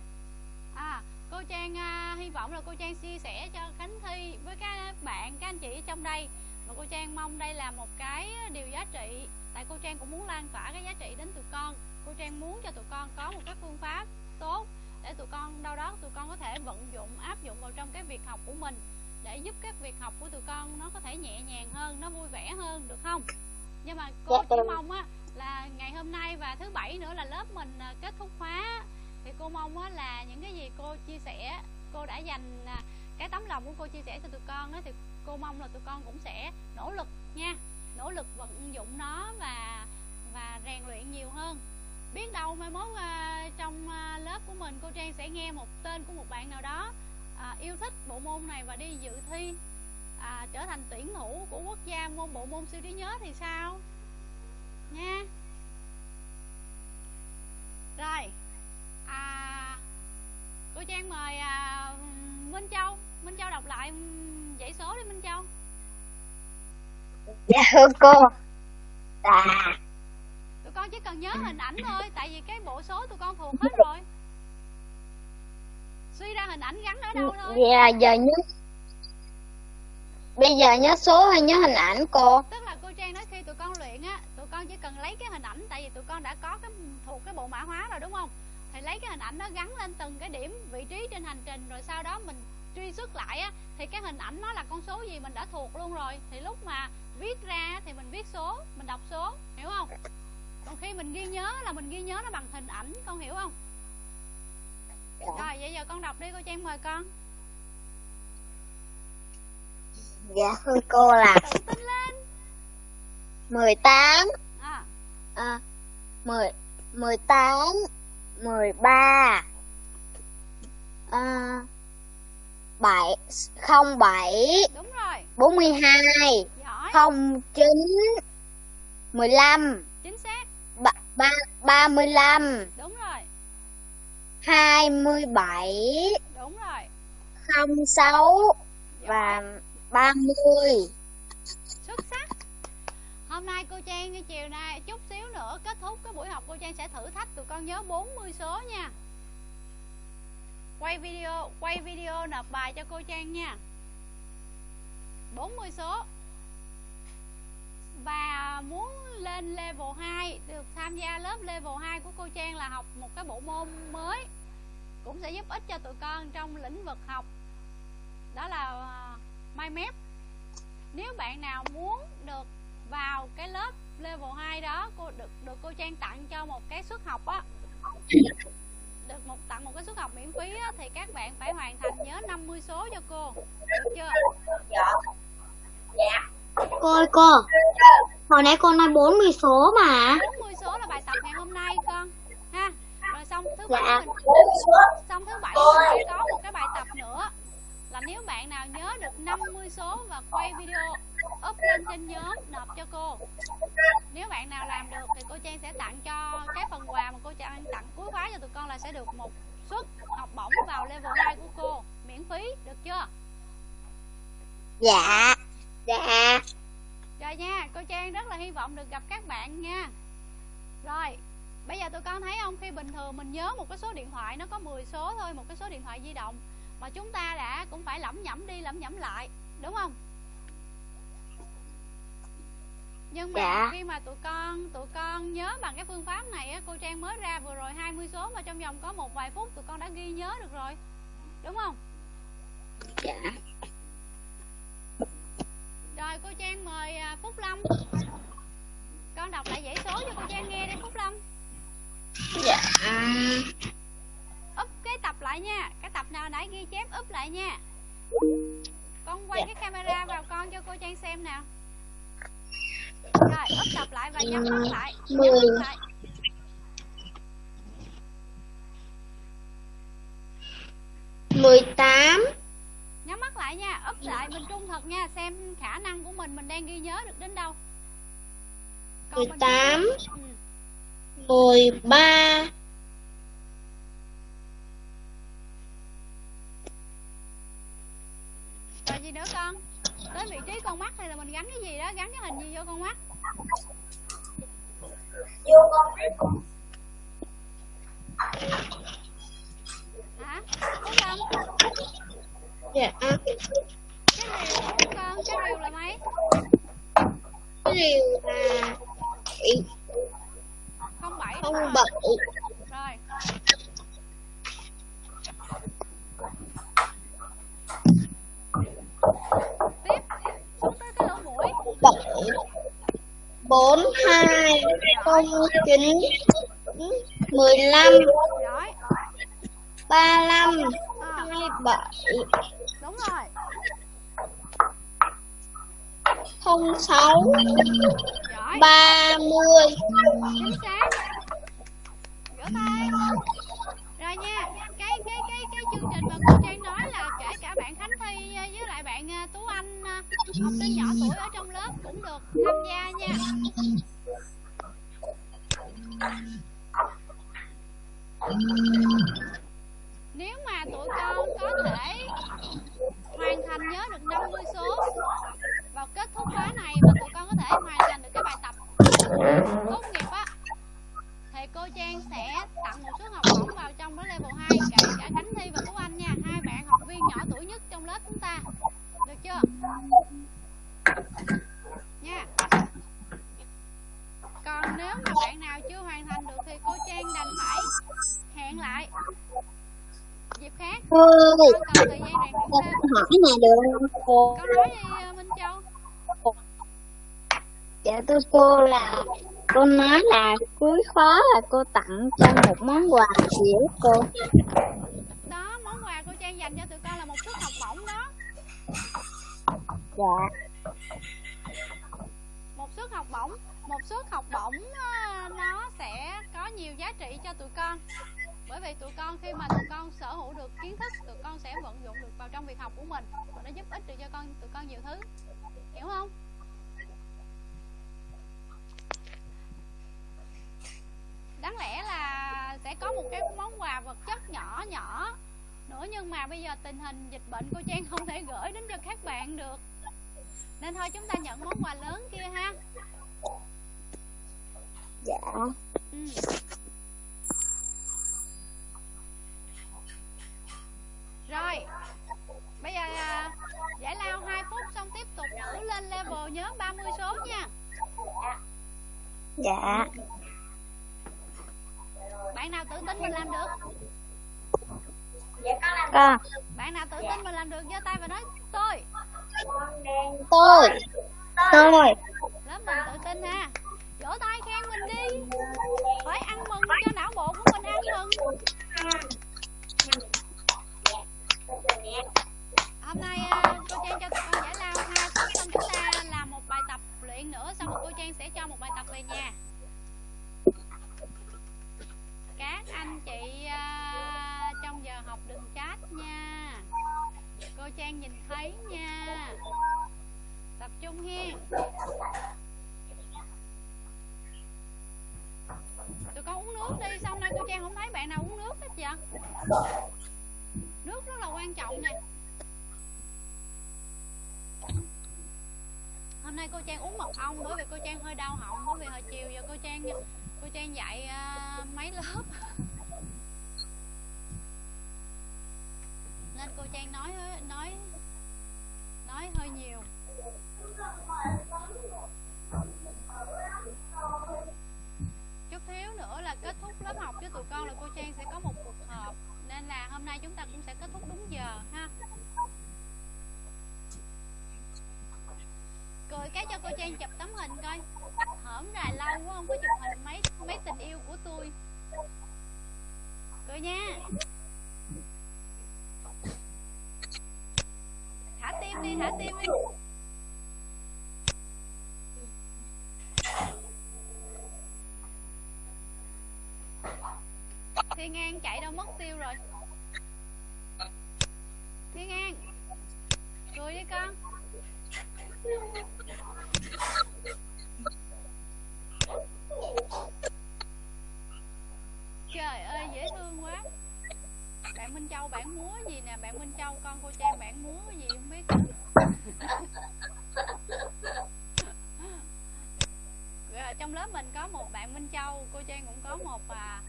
À cô trang à, hy vọng là cô trang chia sẻ cho khánh thi với các bạn các anh chị ở trong đây. Và cô trang mong đây là một cái điều giá trị. Tại cô trang cũng muốn lan tỏa cái giá trị đến tụi con. Cô trang muốn cho tụi con có một cái phương pháp tốt để tụi con đâu đó tụi con có thể vận dụng áp dụng vào trong cái việc học của mình để giúp cái việc học của tụi con nó có thể nhẹ nhàng hơn nó vui vẻ hơn được không? Nhưng mà cô Dạ, chỉ mong á là ngày hôm nay và thứ bảy nữa là lớp mình à, kết thúc khóa. Thì cô mong á là những cái gì cô chia sẻ cô đã dành à, cái tấm lòng của cô chia sẻ cho tụi con á thì cô mong là tụi con cũng sẽ nỗ lực nha. Nỗ lực vận dụng nó và và rèn luyện nhiều hơn biết đâu mai mốt à, trong à, lớp của mình cô trang sẽ nghe một tên của một bạn nào đó à, yêu thích bộ môn này và đi dự thi à, trở thành tuyển thủ của quốc gia môn bộ môn siêu trí nhớ thì sao? Nha. Rồi à, cô trang mời à, minh châu. Minh châu đọc lại dãy số đi minh châu. Dạ thưa cô. À con chỉ cần nhớ hình ảnh thôi tại vì cái bộ số tụi con thuộc hết rồi. Suy ra hình ảnh gắn ở đâu thôi. Là giờ nhớ Bây giờ nhớ số hay nhớ hình ảnh cô? Tức là cô trang nói khi tụi con luyện á tụi con chỉ cần lấy cái hình ảnh tại vì tụi con đã có cái thuộc cái bộ mã hóa rồi đúng không? Thì lấy cái hình ảnh đó gắn lên từng cái điểm vị trí trên hành trình rồi sau đó mình truy xuất lại á thì cái hình ảnh nó là con số gì mình đã thuộc luôn rồi. Thì lúc mà viết ra thì mình viết số mình đọc số hiểu không còn khi mình ghi nhớ là mình ghi nhớ nó bằng hình ảnh con hiểu không? Rồi vậy giờ con đọc đi cô trang mời con. Dạ thưa cô là tự tin lên. 18 à. À, 10 18 13 à, 7 07 đúng rồi. 42 giỏi. 09 15 chính xác ba, ba, 35 đúng rồi. 27 đúng rồi. 06 giỏi. và 30 xuất sắc. Hôm nay cô trang cái chiều nay chút xíu nữa kết thúc cái buổi học cô trang sẽ thử thách tụi con nhớ 40 số nha. Quay video quay video nộp bài cho cô trang nha. 40 số và muốn lên level 2 được tham gia lớp level 2 của cô Trang là học một cái bộ môn mới cũng sẽ giúp ích cho tụi con trong lĩnh vực học. Đó là uh, MyMap nếu bạn nào muốn được vào cái lớp level 2 đó cô được được cô Trang tặng cho một cái suất học á. Được một tặng một cái suất học miễn phí á, thì các bạn phải hoàn thành nhớ 50 số cho cô. Được chưa? Dạ. Dạ. Cô ơi cô Hồi nãy con nói 40 số mà. 40 số là bài tập ngày hôm nay con. Ha. Rồi xong thứ bảy Dạ. mình xong thứ bảy mình sẽ có một cái bài tập nữa. Là nếu bạn nào nhớ được 50 số và quay video up lên trên nhóm nộp cho cô. Nếu bạn nào làm được thì cô Trang sẽ tặng cho cái phần quà mà cô Trang tặng cuối khóa cho tụi con là sẽ được một suất học bổng vào level 2 của cô. Miễn phí được chưa? Dạ Dạ Rồi nha, cô Trang rất là hy vọng được gặp các bạn nha Rồi, bây giờ tụi con thấy không Khi bình thường mình nhớ một cái số điện thoại Nó có 10 số thôi, một cái số điện thoại di động Mà chúng ta đã cũng phải lẩm nhẩm đi, lẩm nhẩm lại Đúng không? Nhưng mà Dạ. khi mà tụi con tụi con nhớ bằng cái phương pháp này á, cô Trang mới ra vừa rồi 20 số mà trong vòng có một vài phút tụi con đã ghi nhớ được rồi. Đúng không? Dạ Rồi cô Trang mời à, Phúc Lâm. Con đọc lại dãy số cho cô Trang nghe đi Phúc Lâm. dạ Úp cái tập lại nha. Cái tập nào nãy ghi chép úp lại nha. Con quay cái camera vào con cho cô Trang xem nào. Rồi, úp tập lại và nhắm mắt lại. Nhắm mắt lại. mười tám Nhắm mắt lại nha, úp lại mình trung thực nha, xem khả năng của mình mình đang ghi nhớ được đến đâu. Mười tám. Ừ. mười ba Rồi gì nữa con? Tới vị trí con mắt hay là mình gắn cái gì đó, gắn cái hình gì vô con mắt? Hả? Phúc Lâm, Dạ cái rìu của con, cái rìu là mấy? Cái điều là Không bảy không đúng bảy. Rồi. Tiếp, xuống tới cái lỗ mũi. bảy bốn hai không chín mười lăm ba lăm À, hai bảy đúng rồi. không sáu ba mươi. Chính xác. Vỗ tay. Rồi nha cái cái cái cái chương trình mà cô trang nói là kể cả bạn khánh thi với lại bạn ờ, tú anh ờ, học sinh nhỏ tuổi ở trong lớp cũng được tham gia nha. Nếu mà tụi con có thể hoàn thành nhớ được 50 số. Vào kết thúc khóa này và tụi con có thể hoàn thành được cái bài tập tốt nghiệp á thì cô Trang sẽ tặng một số học bổng vào trong đó level 2 cả, cả Khánh Thi và Tú Anh nha hai bạn học viên nhỏ tuổi nhất trong lớp chúng ta. Được chưa? Nha. Còn nếu mà bạn nào chưa hoàn thành được thì cô Trang đành phải hẹn lại dịp khác. Cô cần thời gian thêm hỏi này được. Không cô con nói đi ờ, Minh Châu. Dạ thưa cô là cô nói là cuối khóa là cô tặng cho một món quà gì đó cô. Đó món quà cô Trang dành cho tụi con là một suất học bổng đó. Dạ. Một suất học bổng. Một suất học bổng ờ, nó sẽ có nhiều giá trị cho tụi con bởi vì tụi con khi mà tụi con sở hữu được kiến thức tụi con sẽ vận dụng được vào trong việc học của mình. Và nó giúp ích được cho con tụi con nhiều thứ. Hiểu không? Đáng lẽ là sẽ có một cái món quà vật chất nhỏ nhỏ nữa nhưng mà bây giờ tình hình dịch bệnh cô Trang không thể gửi đến cho các bạn được. Nên thôi chúng ta nhận món quà lớn kia ha. Dạ. Ừ. rồi bây giờ à, giải lao 2 phút xong tiếp tục thử lên level nhớ 30 số nha. Dạ. Bạn nào tự tin mình làm được? Con bạn nào tự tin mình làm được giơ tay và nói tôi. Tôi. Tôi. Lớp mình tự tin ha. Vỗ tay khen mình đi. Phải ăn mừng cho não bộ của mình ăn mừng hôm nay à, cô trang cho tụi con giải lao hai phút xong chúng ta làm một bài tập luyện nữa, xong rồi cô trang sẽ cho một bài tập về nhà. Các anh chị à, trong giờ học đừng chat nha. Cô trang nhìn thấy nha. Tập trung hiên tụi con uống nước đi, xong nay cô trang không thấy bạn nào uống nước hết vậy? Nước rất là quan trọng nè hôm nay cô trang uống mật ong bởi vì cô trang hơi đau họng bởi vì hồi chiều giờ cô trang cô trang dạy uh, mấy lớp. Nên cô trang nói nói nói hơi nhiều. Chút thiếu nữa là kết thúc lớp học với tụi con là cô trang sẽ có một cuộc họp nên là hôm nay chúng ta cũng sẽ kết thúc đúng giờ, ha. Cười cái cho cô trang chụp tấm hình coi. Hổm là lâu quá, không có chụp hình mấy mấy tình yêu của tôi. Cười nha. Thả tim đi, thả tim đi. Thiên an chạy đâu mất tiêu rồi. Thiên an cười đi con. Trời ơi dễ thương quá. Bạn minh châu bạn múa gì nè? Bạn minh châu con cô trang bạn múa gì không biết. Trong lớp mình có một bạn minh châu cô trang cũng có một à,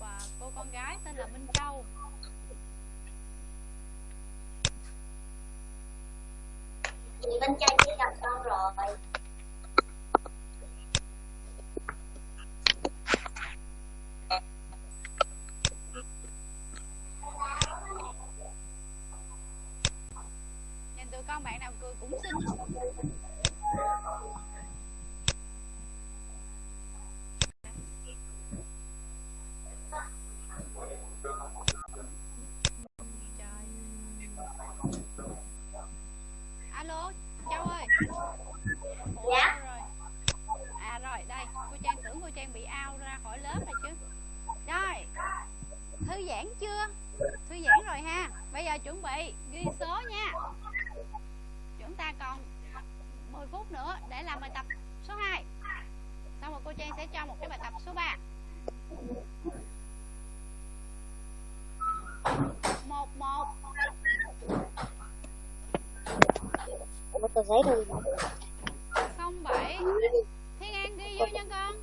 một à, cô con gái tên là minh châu. Chị Minh Trang chỉ gặp con rồi. Nhìn tụi con bạn nào cười cũng xinh bị ghi số nha. Chúng ta còn 10 phút nữa để làm bài tập số 2 xong rồi cô trang sẽ cho một cái bài tập số 3 một một. Ủa tôi thấy rồi không bảy. Thiên an ghi vô nha con.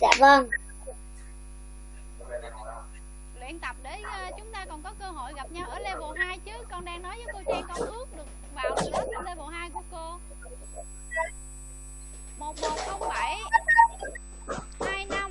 Dạ vâng. Luyện tập để ờ, chúng ta còn có cơ hội gặp nhau ở level 2 chứ. Con đang nói với cô Trang con ước được vào lớp level 2 của cô. 1107 25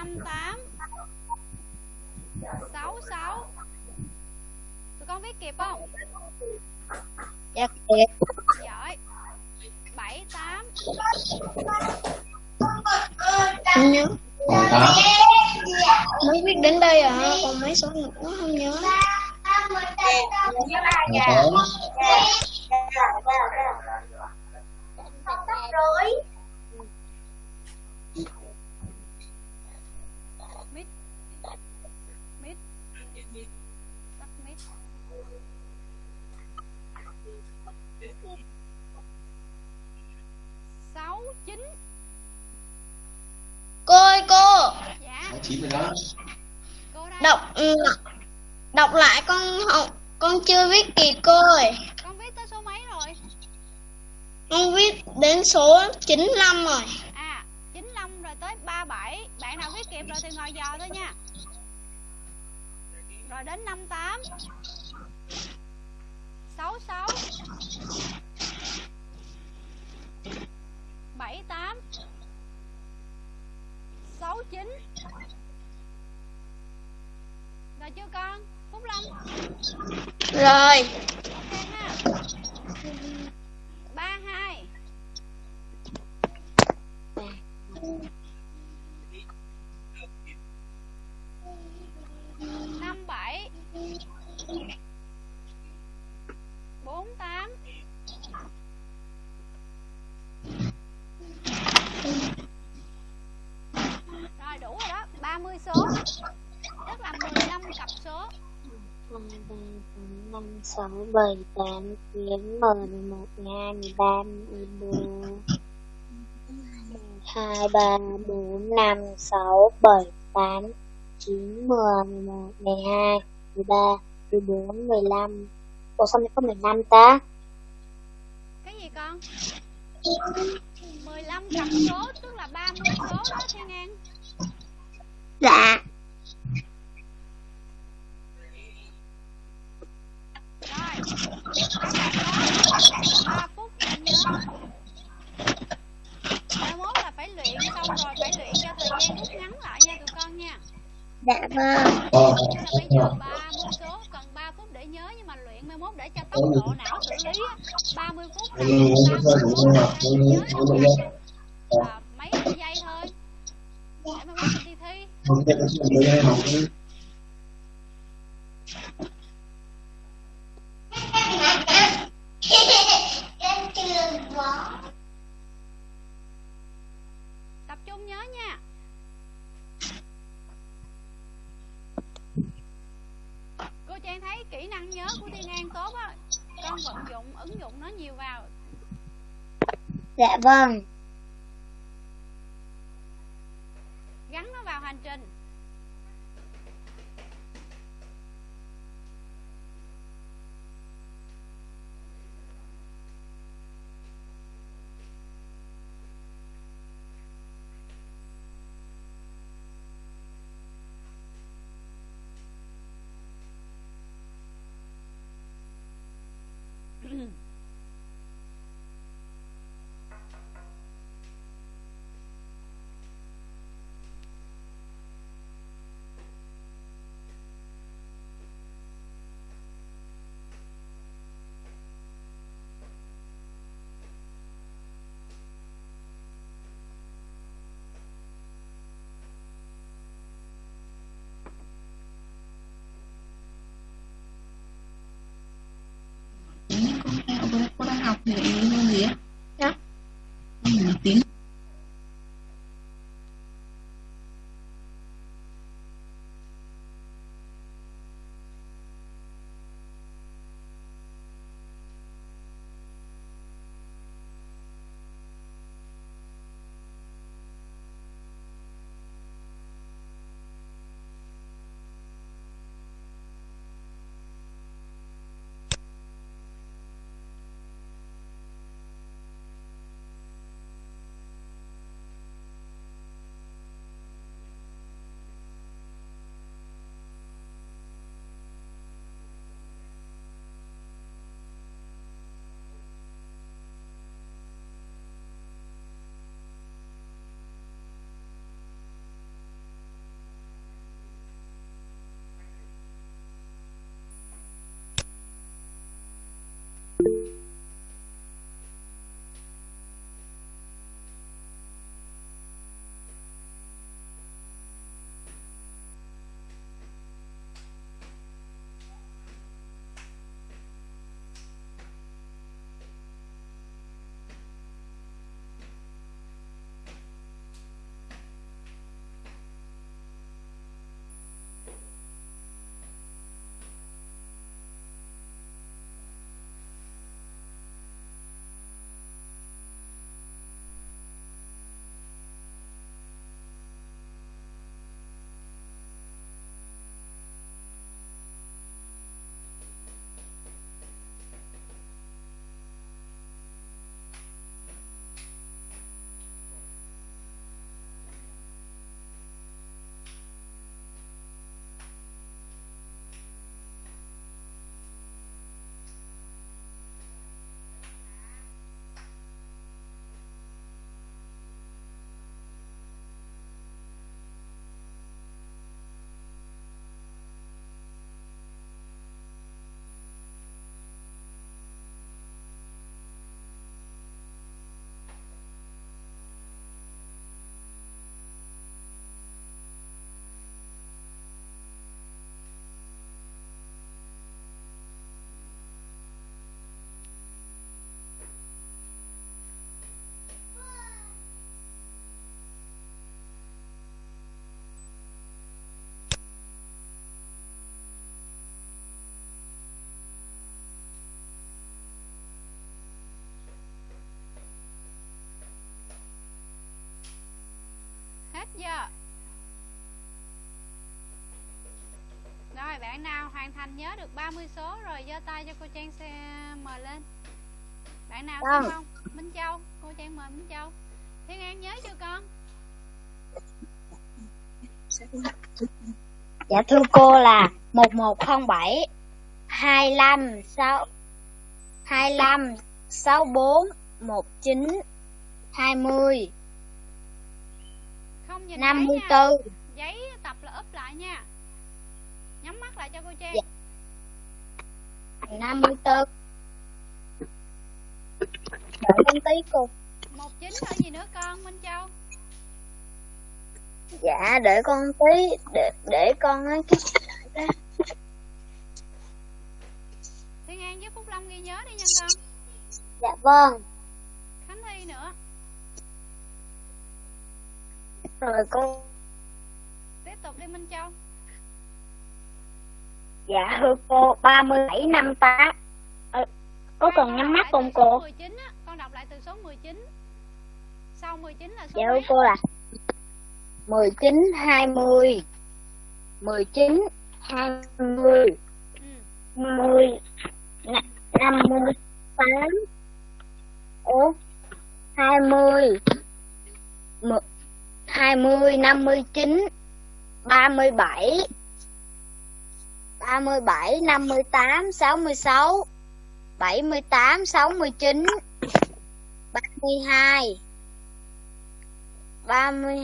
58 66 Tụi con viết kịp không? Dạ kịp. Giỏi. 78 Không nhớ Mới viết đến đây à? Còn mấy số nữa không nhớ. Nhớ rồi chín rồi đó. Cô đây. Đọc ừ, đọc lại con không con chưa viết kịp cô ơi. Con viết tới số mấy rồi? Con viết đến số 95 rồi. À 95 rồi tới 37 bạn nào viết kịp rồi thì ngồi dò thôi nha. Rồi đến 58 66 78 69 Rồi chưa con? Phúc Lâm rồi. Ok ha. 32 sáu bảy tám chín mười mười một mười hai mười ba mười bốn hai ba bốn năm sáu bảy tám chín mười mười một mười hai mười ba mười bốn mười lăm. Ủa sao lại có mười lăm ta? Cái gì con? 15 cặp số tức là 30 số đó Thiên An. Dạ Rồi 3 phút để nhớ. Mai mốt là phải luyện xong rồi phải luyện cho thời gian rút ngắn lại nha tụi con nha. Dạ vâng. Ờ bây giờ 30 số cần 3 phút để nhớ nhưng mà luyện mai mốt để cho tốc độ não xử lý á, 30 phút là 30 phút là nhớ được à, mấy giây thôi. Để mai mốt đi thi không thể có chuyện đấy học nữa tập trung nhớ nha. Cô trang thấy kỹ năng nhớ của thiên an tốt á. Con vận dụng, ứng dụng nó nhiều vào. Dạ vâng. Hết giờ rồi bạn nào hoàn thành nhớ được 30 số rồi giơ tay cho cô Trang xe mời lên. Bạn nào Vâng. không? Không Minh Châu cô Trang mời Minh Châu. Thiên An nhớ chưa con? Dạ thưa cô là 1107 25 6 25 64 19 20 nhìn thấy nha. 54 giấy tập là úp lại nha. Nhắm mắt lại cho cô Trang. Dạ. 54 Đợi con tí cô. Một chín thôi gì nữa con Minh Châu? Dạ để con tí Để, để con á cái Thiên An với Phúc Long ghi nhớ đi nha con. Dạ vâng Khánh Thi nữa Rồi cô tiếp tục đi Minh Châu. Dạ thưa cô 37 58 ờ, Có cần Con nhắm mắt không cô 19 á. Con đọc lại từ số 19 sau 19 là số Dạ mấy cô là 19 20 19 20 ừ. 50 58 Ủa 20 M- 20 59 37 37 58 66 78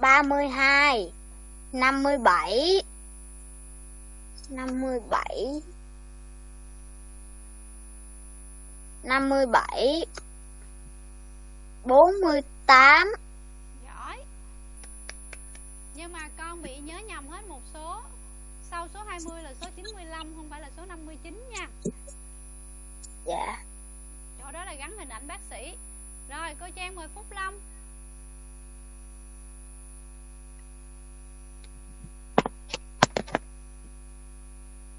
69 32 32 32 57 57 57 48 tám nhưng mà con bị nhớ nhầm hết một số. Sau số 20 là số 95 không phải là số 59 nha. Dạ. Chỗ đó là gắn hình ảnh bác sĩ. Rồi cô Trang mời Phúc Long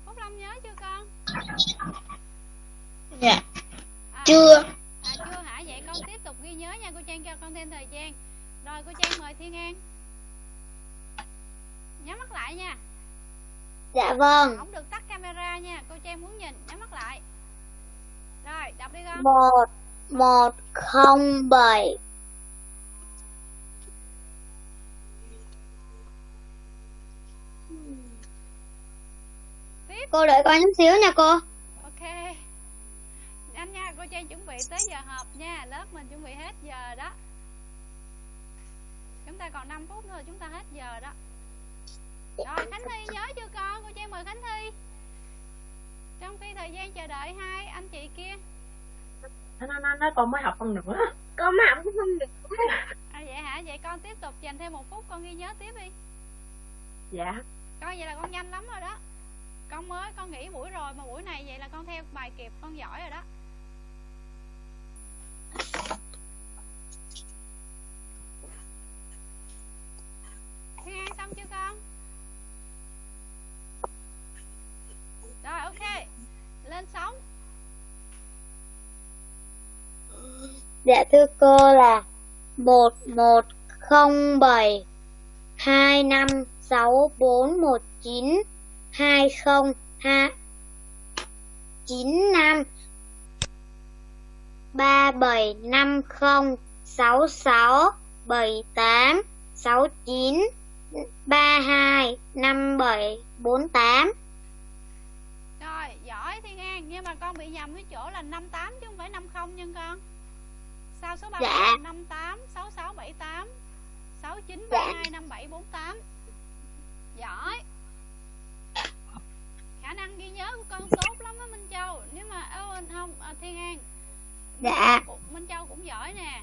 Phúc Long nhớ chưa con? Dạ. à, Chưa. à chưa hả? Vậy con tiếp tục ghi nhớ nha. Cô Trang cho con thêm thời gian. Rồi cô Trang mời Thiên An nhắm mắt lại nha. Dạ vâng. Không được tắt camera nha cô Trang muốn nhìn nhắm mắt lại. Rồi đọc đi con. Một một không bảy. Tiếp. Cô đợi con chút xíu nha cô. Ok. Anh nha cô Trang chuẩn bị tới giờ họp nha. Lớp mình chuẩn bị hết giờ đó. Chúng ta còn 5 phút nữa chúng ta hết giờ đó rồi Khánh Thi nhớ chưa con? Cô Trang mời Khánh Thi. Trong khi thời gian chờ đợi hai anh chị kia. Nó nó nó con mới học con nữa. Con mới học con được à vậy hả? Vậy con tiếp tục dành thêm một phút con ghi nhớ tiếp đi. Dạ. Con vậy là con nhanh lắm rồi đó. Con mới con nghỉ buổi rồi mà buổi này vậy là con theo bài kịp con giỏi rồi đó Thiên An xong chưa con rồi ok lên sóng Dạ thưa cô là một một không bảy hai năm sáu bốn một chín hai không hai chín năm ba bảy năm không sáu sáu bảy tám sáu chín ba hai năm bảy bốn tám. Rồi giỏi Thiên An nhưng mà con bị nhầm cái chỗ là 58 chứ không phải 50 nha con sao số 3 Dạ. là 58 6678 6932 5748 giỏi. Khả năng ghi nhớ của con tốt lắm á Minh Châu. Nếu mà ơ, không à, Thiên An. Dạ. Minh Châu cũng giỏi nè.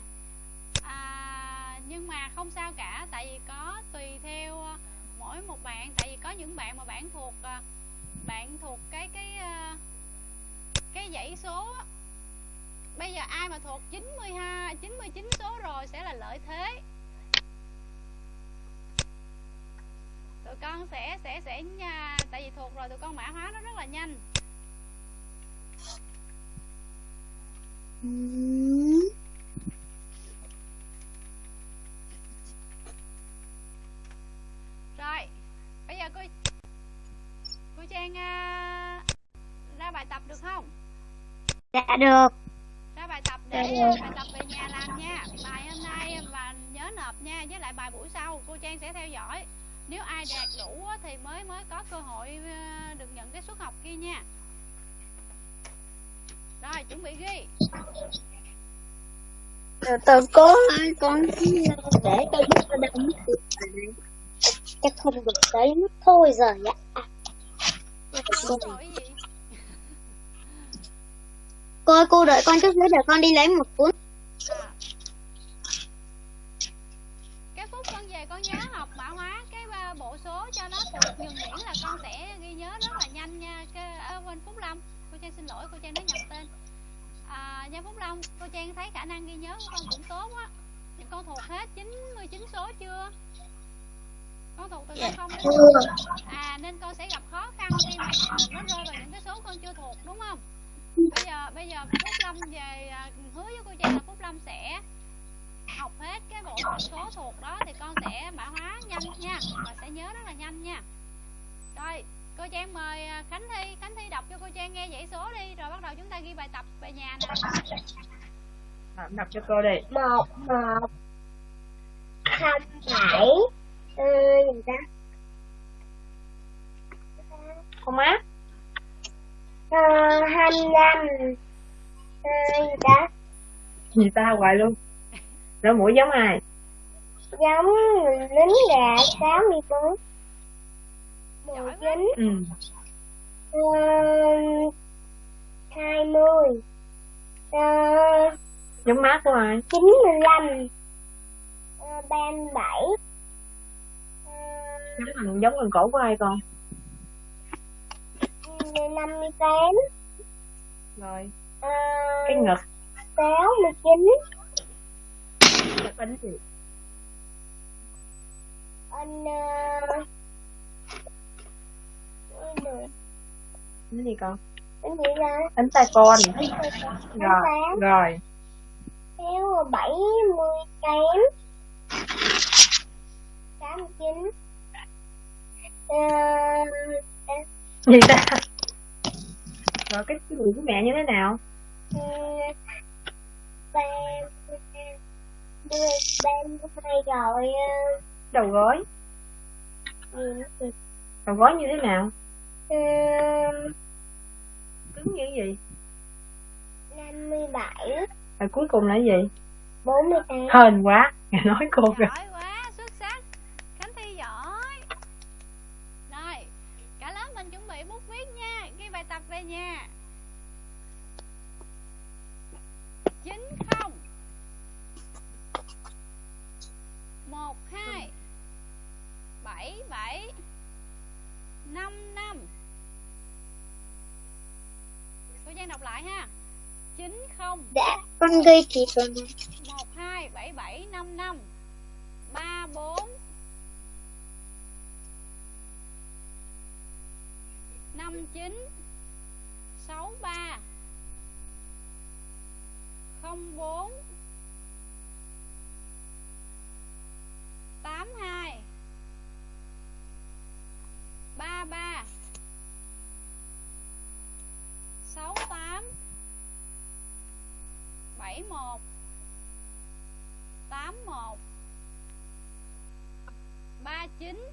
À, nhưng mà không sao cả tại vì có tùy theo ờ, mỗi một bạn. Tại vì có những bạn mà bạn thuộc ờ, bạn thuộc cái cái cái dãy số á bây giờ ai mà thuộc 92 99 số rồi sẽ là lợi thế. Tụi con sẽ sẽ sẽ nha tại vì thuộc rồi tụi con mã hóa nó rất là nhanh. Rồi bây giờ cô cô trang uh, ra bài tập được không? Dạ được rồi. bài tập về nhà làm nha bài hôm nay và nhớ nộp nha với lại bài buổi sau cô Trang sẽ theo dõi nếu ai đạt đủ thì mới mới có cơ hội ờ, được nhận cái suất học kia nha rồi chuẩn bị ghi Từ từ cô ơi, con để tôi biết ở đâu mất tiêu bài này. Chắc không được mất thôi rồi ạ. Hỏi gì Cô ơi, cô đợi con chút nữa để con đi lấy một cuốn. à. cái phút con về con nhớ học mã hóa cái ờ, bộ số cho nó thuộc nhuần nhuyễn là con sẽ ghi nhớ rất là nhanh nha. Cái ở bên Phúc Lâm cô Trang xin lỗi cô Trang nói nhầm tên. À, nha Phúc Lâm cô Trang thấy khả năng ghi nhớ của con cũng tốt á thì con thuộc hết 99 số chưa? Con thuộc từ không đến à nên con sẽ gặp khó khăn khi mà nó rơi vào những cái số con chưa thuộc đúng không bây giờ bây giờ Phúc Lâm về à, hứa với cô Trang là Phúc Lâm sẽ học hết cái bộ phận số thuộc đó thì con sẽ mã hóa nhanh nha và sẽ nhớ rất là nhanh nha. Rồi cô Trang mời à, Khánh Thi Khánh Thi đọc cho cô Trang nghe dãy số đi rồi bắt đầu chúng ta ghi bài tập về nhà nè. À, đọc cho cô đi. Một một không bảy ừ, gì ta? Không má hai mươi lăm. Ờ, gì ta hoài luôn. Lỗ mũi giống ai? Giống lính gà sáu mươi bốn mười chín ừ. Hai mươi. Ờ, giống má của ai? chín mươi lăm. Ờ, ba mươi bảy. Ờ, giống thằng giống thằng cổ của ai con năm mươi tám. Rồi. Ờ, cái ngực. sáu mươi chín. Chụp ảnh gì? Anh ờ, cái gì? Con? Anh gì ra ảnh tay con rồi rồi. Thiếu bảy mươi kém tám mươi chín. Ờ, gì ta rồi cái cái gì của mẹ như thế nào? Ờ, ba ba hai rồi ờ, đầu gối. Kìa? đầu gối như thế nào? Ờ, cứng như gì năm mươi bảy. Rồi cuối cùng là gì? Bốn mươi tám. Hên quá nghe nói cô kìa không? Dạ, con ghi chị rồi 1, 2, 7, 7, 5, 5, 3, 4, 5, 9, 6, 3, 0, 4, 8, 2, 3, 3, 6, 8, Phẩy một Tám một Ba chín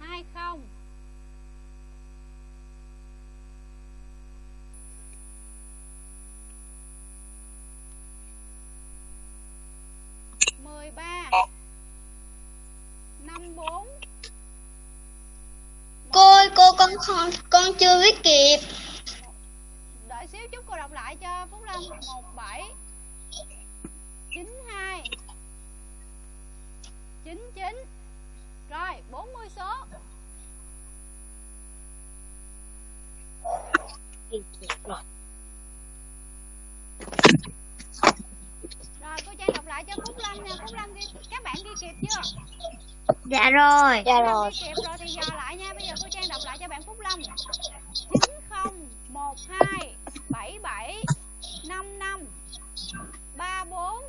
Hai không. Mười ba Năm bốn. Cô ơi, cô con, con chưa biết kịp xíu chút cô đọc lại cho Phúc Lâm. Một bảy chín hai chín chín. Rồi bốn mươi số. Rồi cô Trang đọc lại cho Phúc Lâm nha Phúc Lâm ghi các bạn ghi kịp chưa? Dạ rồi. Dạ rồi. Ghi kịp rồi thì dò lại nha. Bây giờ cô Trang đọc lại cho bạn Phúc Lâm chín không một hai bảy bảy năm năm ba bốn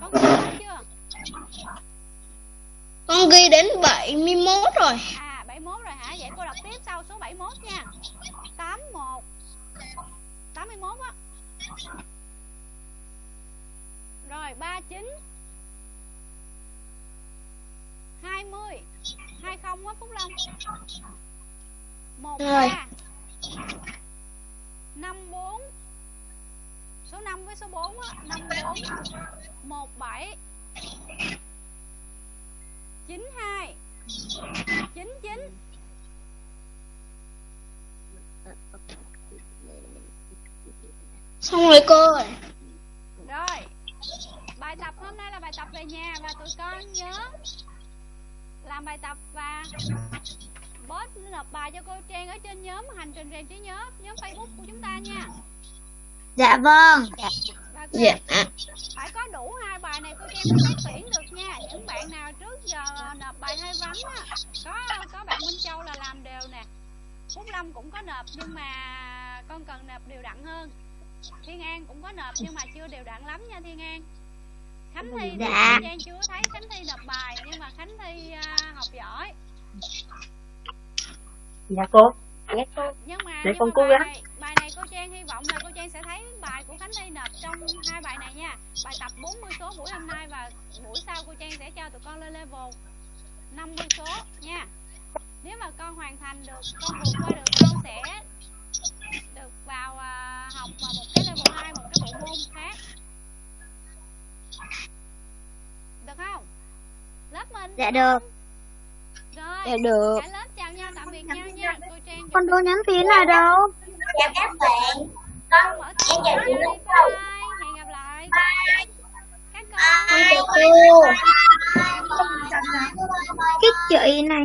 con ghi hết chưa con ghi đến 71 rồi À 71 rồi hả? Vậy cô đọc tiếp sau số 71 nha. 81 81 81 á rồi 39 20 20 á Phúc Long 13 54 số 5 với số 4 á 54 17 92 99 rồi cô Rồi Bài tập hôm nay là bài tập về nhà Và tụi con nhớ Làm bài tập và Post nộp bài cho cô Trang Ở trên nhóm hành trình rèn trí nhớ Nhóm Facebook của chúng ta nha. Dạ vâng. Và cô dạ. phải có đủ hai bài này cô Trang mới xét tuyển được nha. Những bạn nào trước giờ nộp bài hơi vắng á Có có bạn Minh Châu là làm đều nè. Phúc Lâm cũng có nộp nhưng mà con cần nộp đều đặn hơn Thiên An cũng có nộp nhưng mà chưa đều đặn lắm nha Thiên An. Khánh Thi thì Dạ. Trang chưa thấy Khánh Thi nộp bài nhưng mà Khánh Thi à, học giỏi. Dạ cô. Dạ cô. Nhưng mà, Để nhưng con mà cố bài gắng. này, bài này cô Trang hy vọng là cô Trang sẽ thấy bài của Khánh Thi nộp trong hai bài này nha. Bài tập 40 số buổi hôm nay và buổi sau cô Trang sẽ cho tụi con lên level 50 số nha. Nếu mà con hoàn thành được con vượt qua được con sẽ được vào à, học vào một cái level 2 một cái bộ môn khác. Được không? Lớp mình. Dạ được. Rồi dạ được. cả lớp chào nhau tạm biệt nhau nha. Cô Trang con đố nhắn tin là đâu? Chào các bạn. Con mở em chào chị bye Lúc bye. Hẹn gặp lại. Các con. Con chào cô. Cái chị này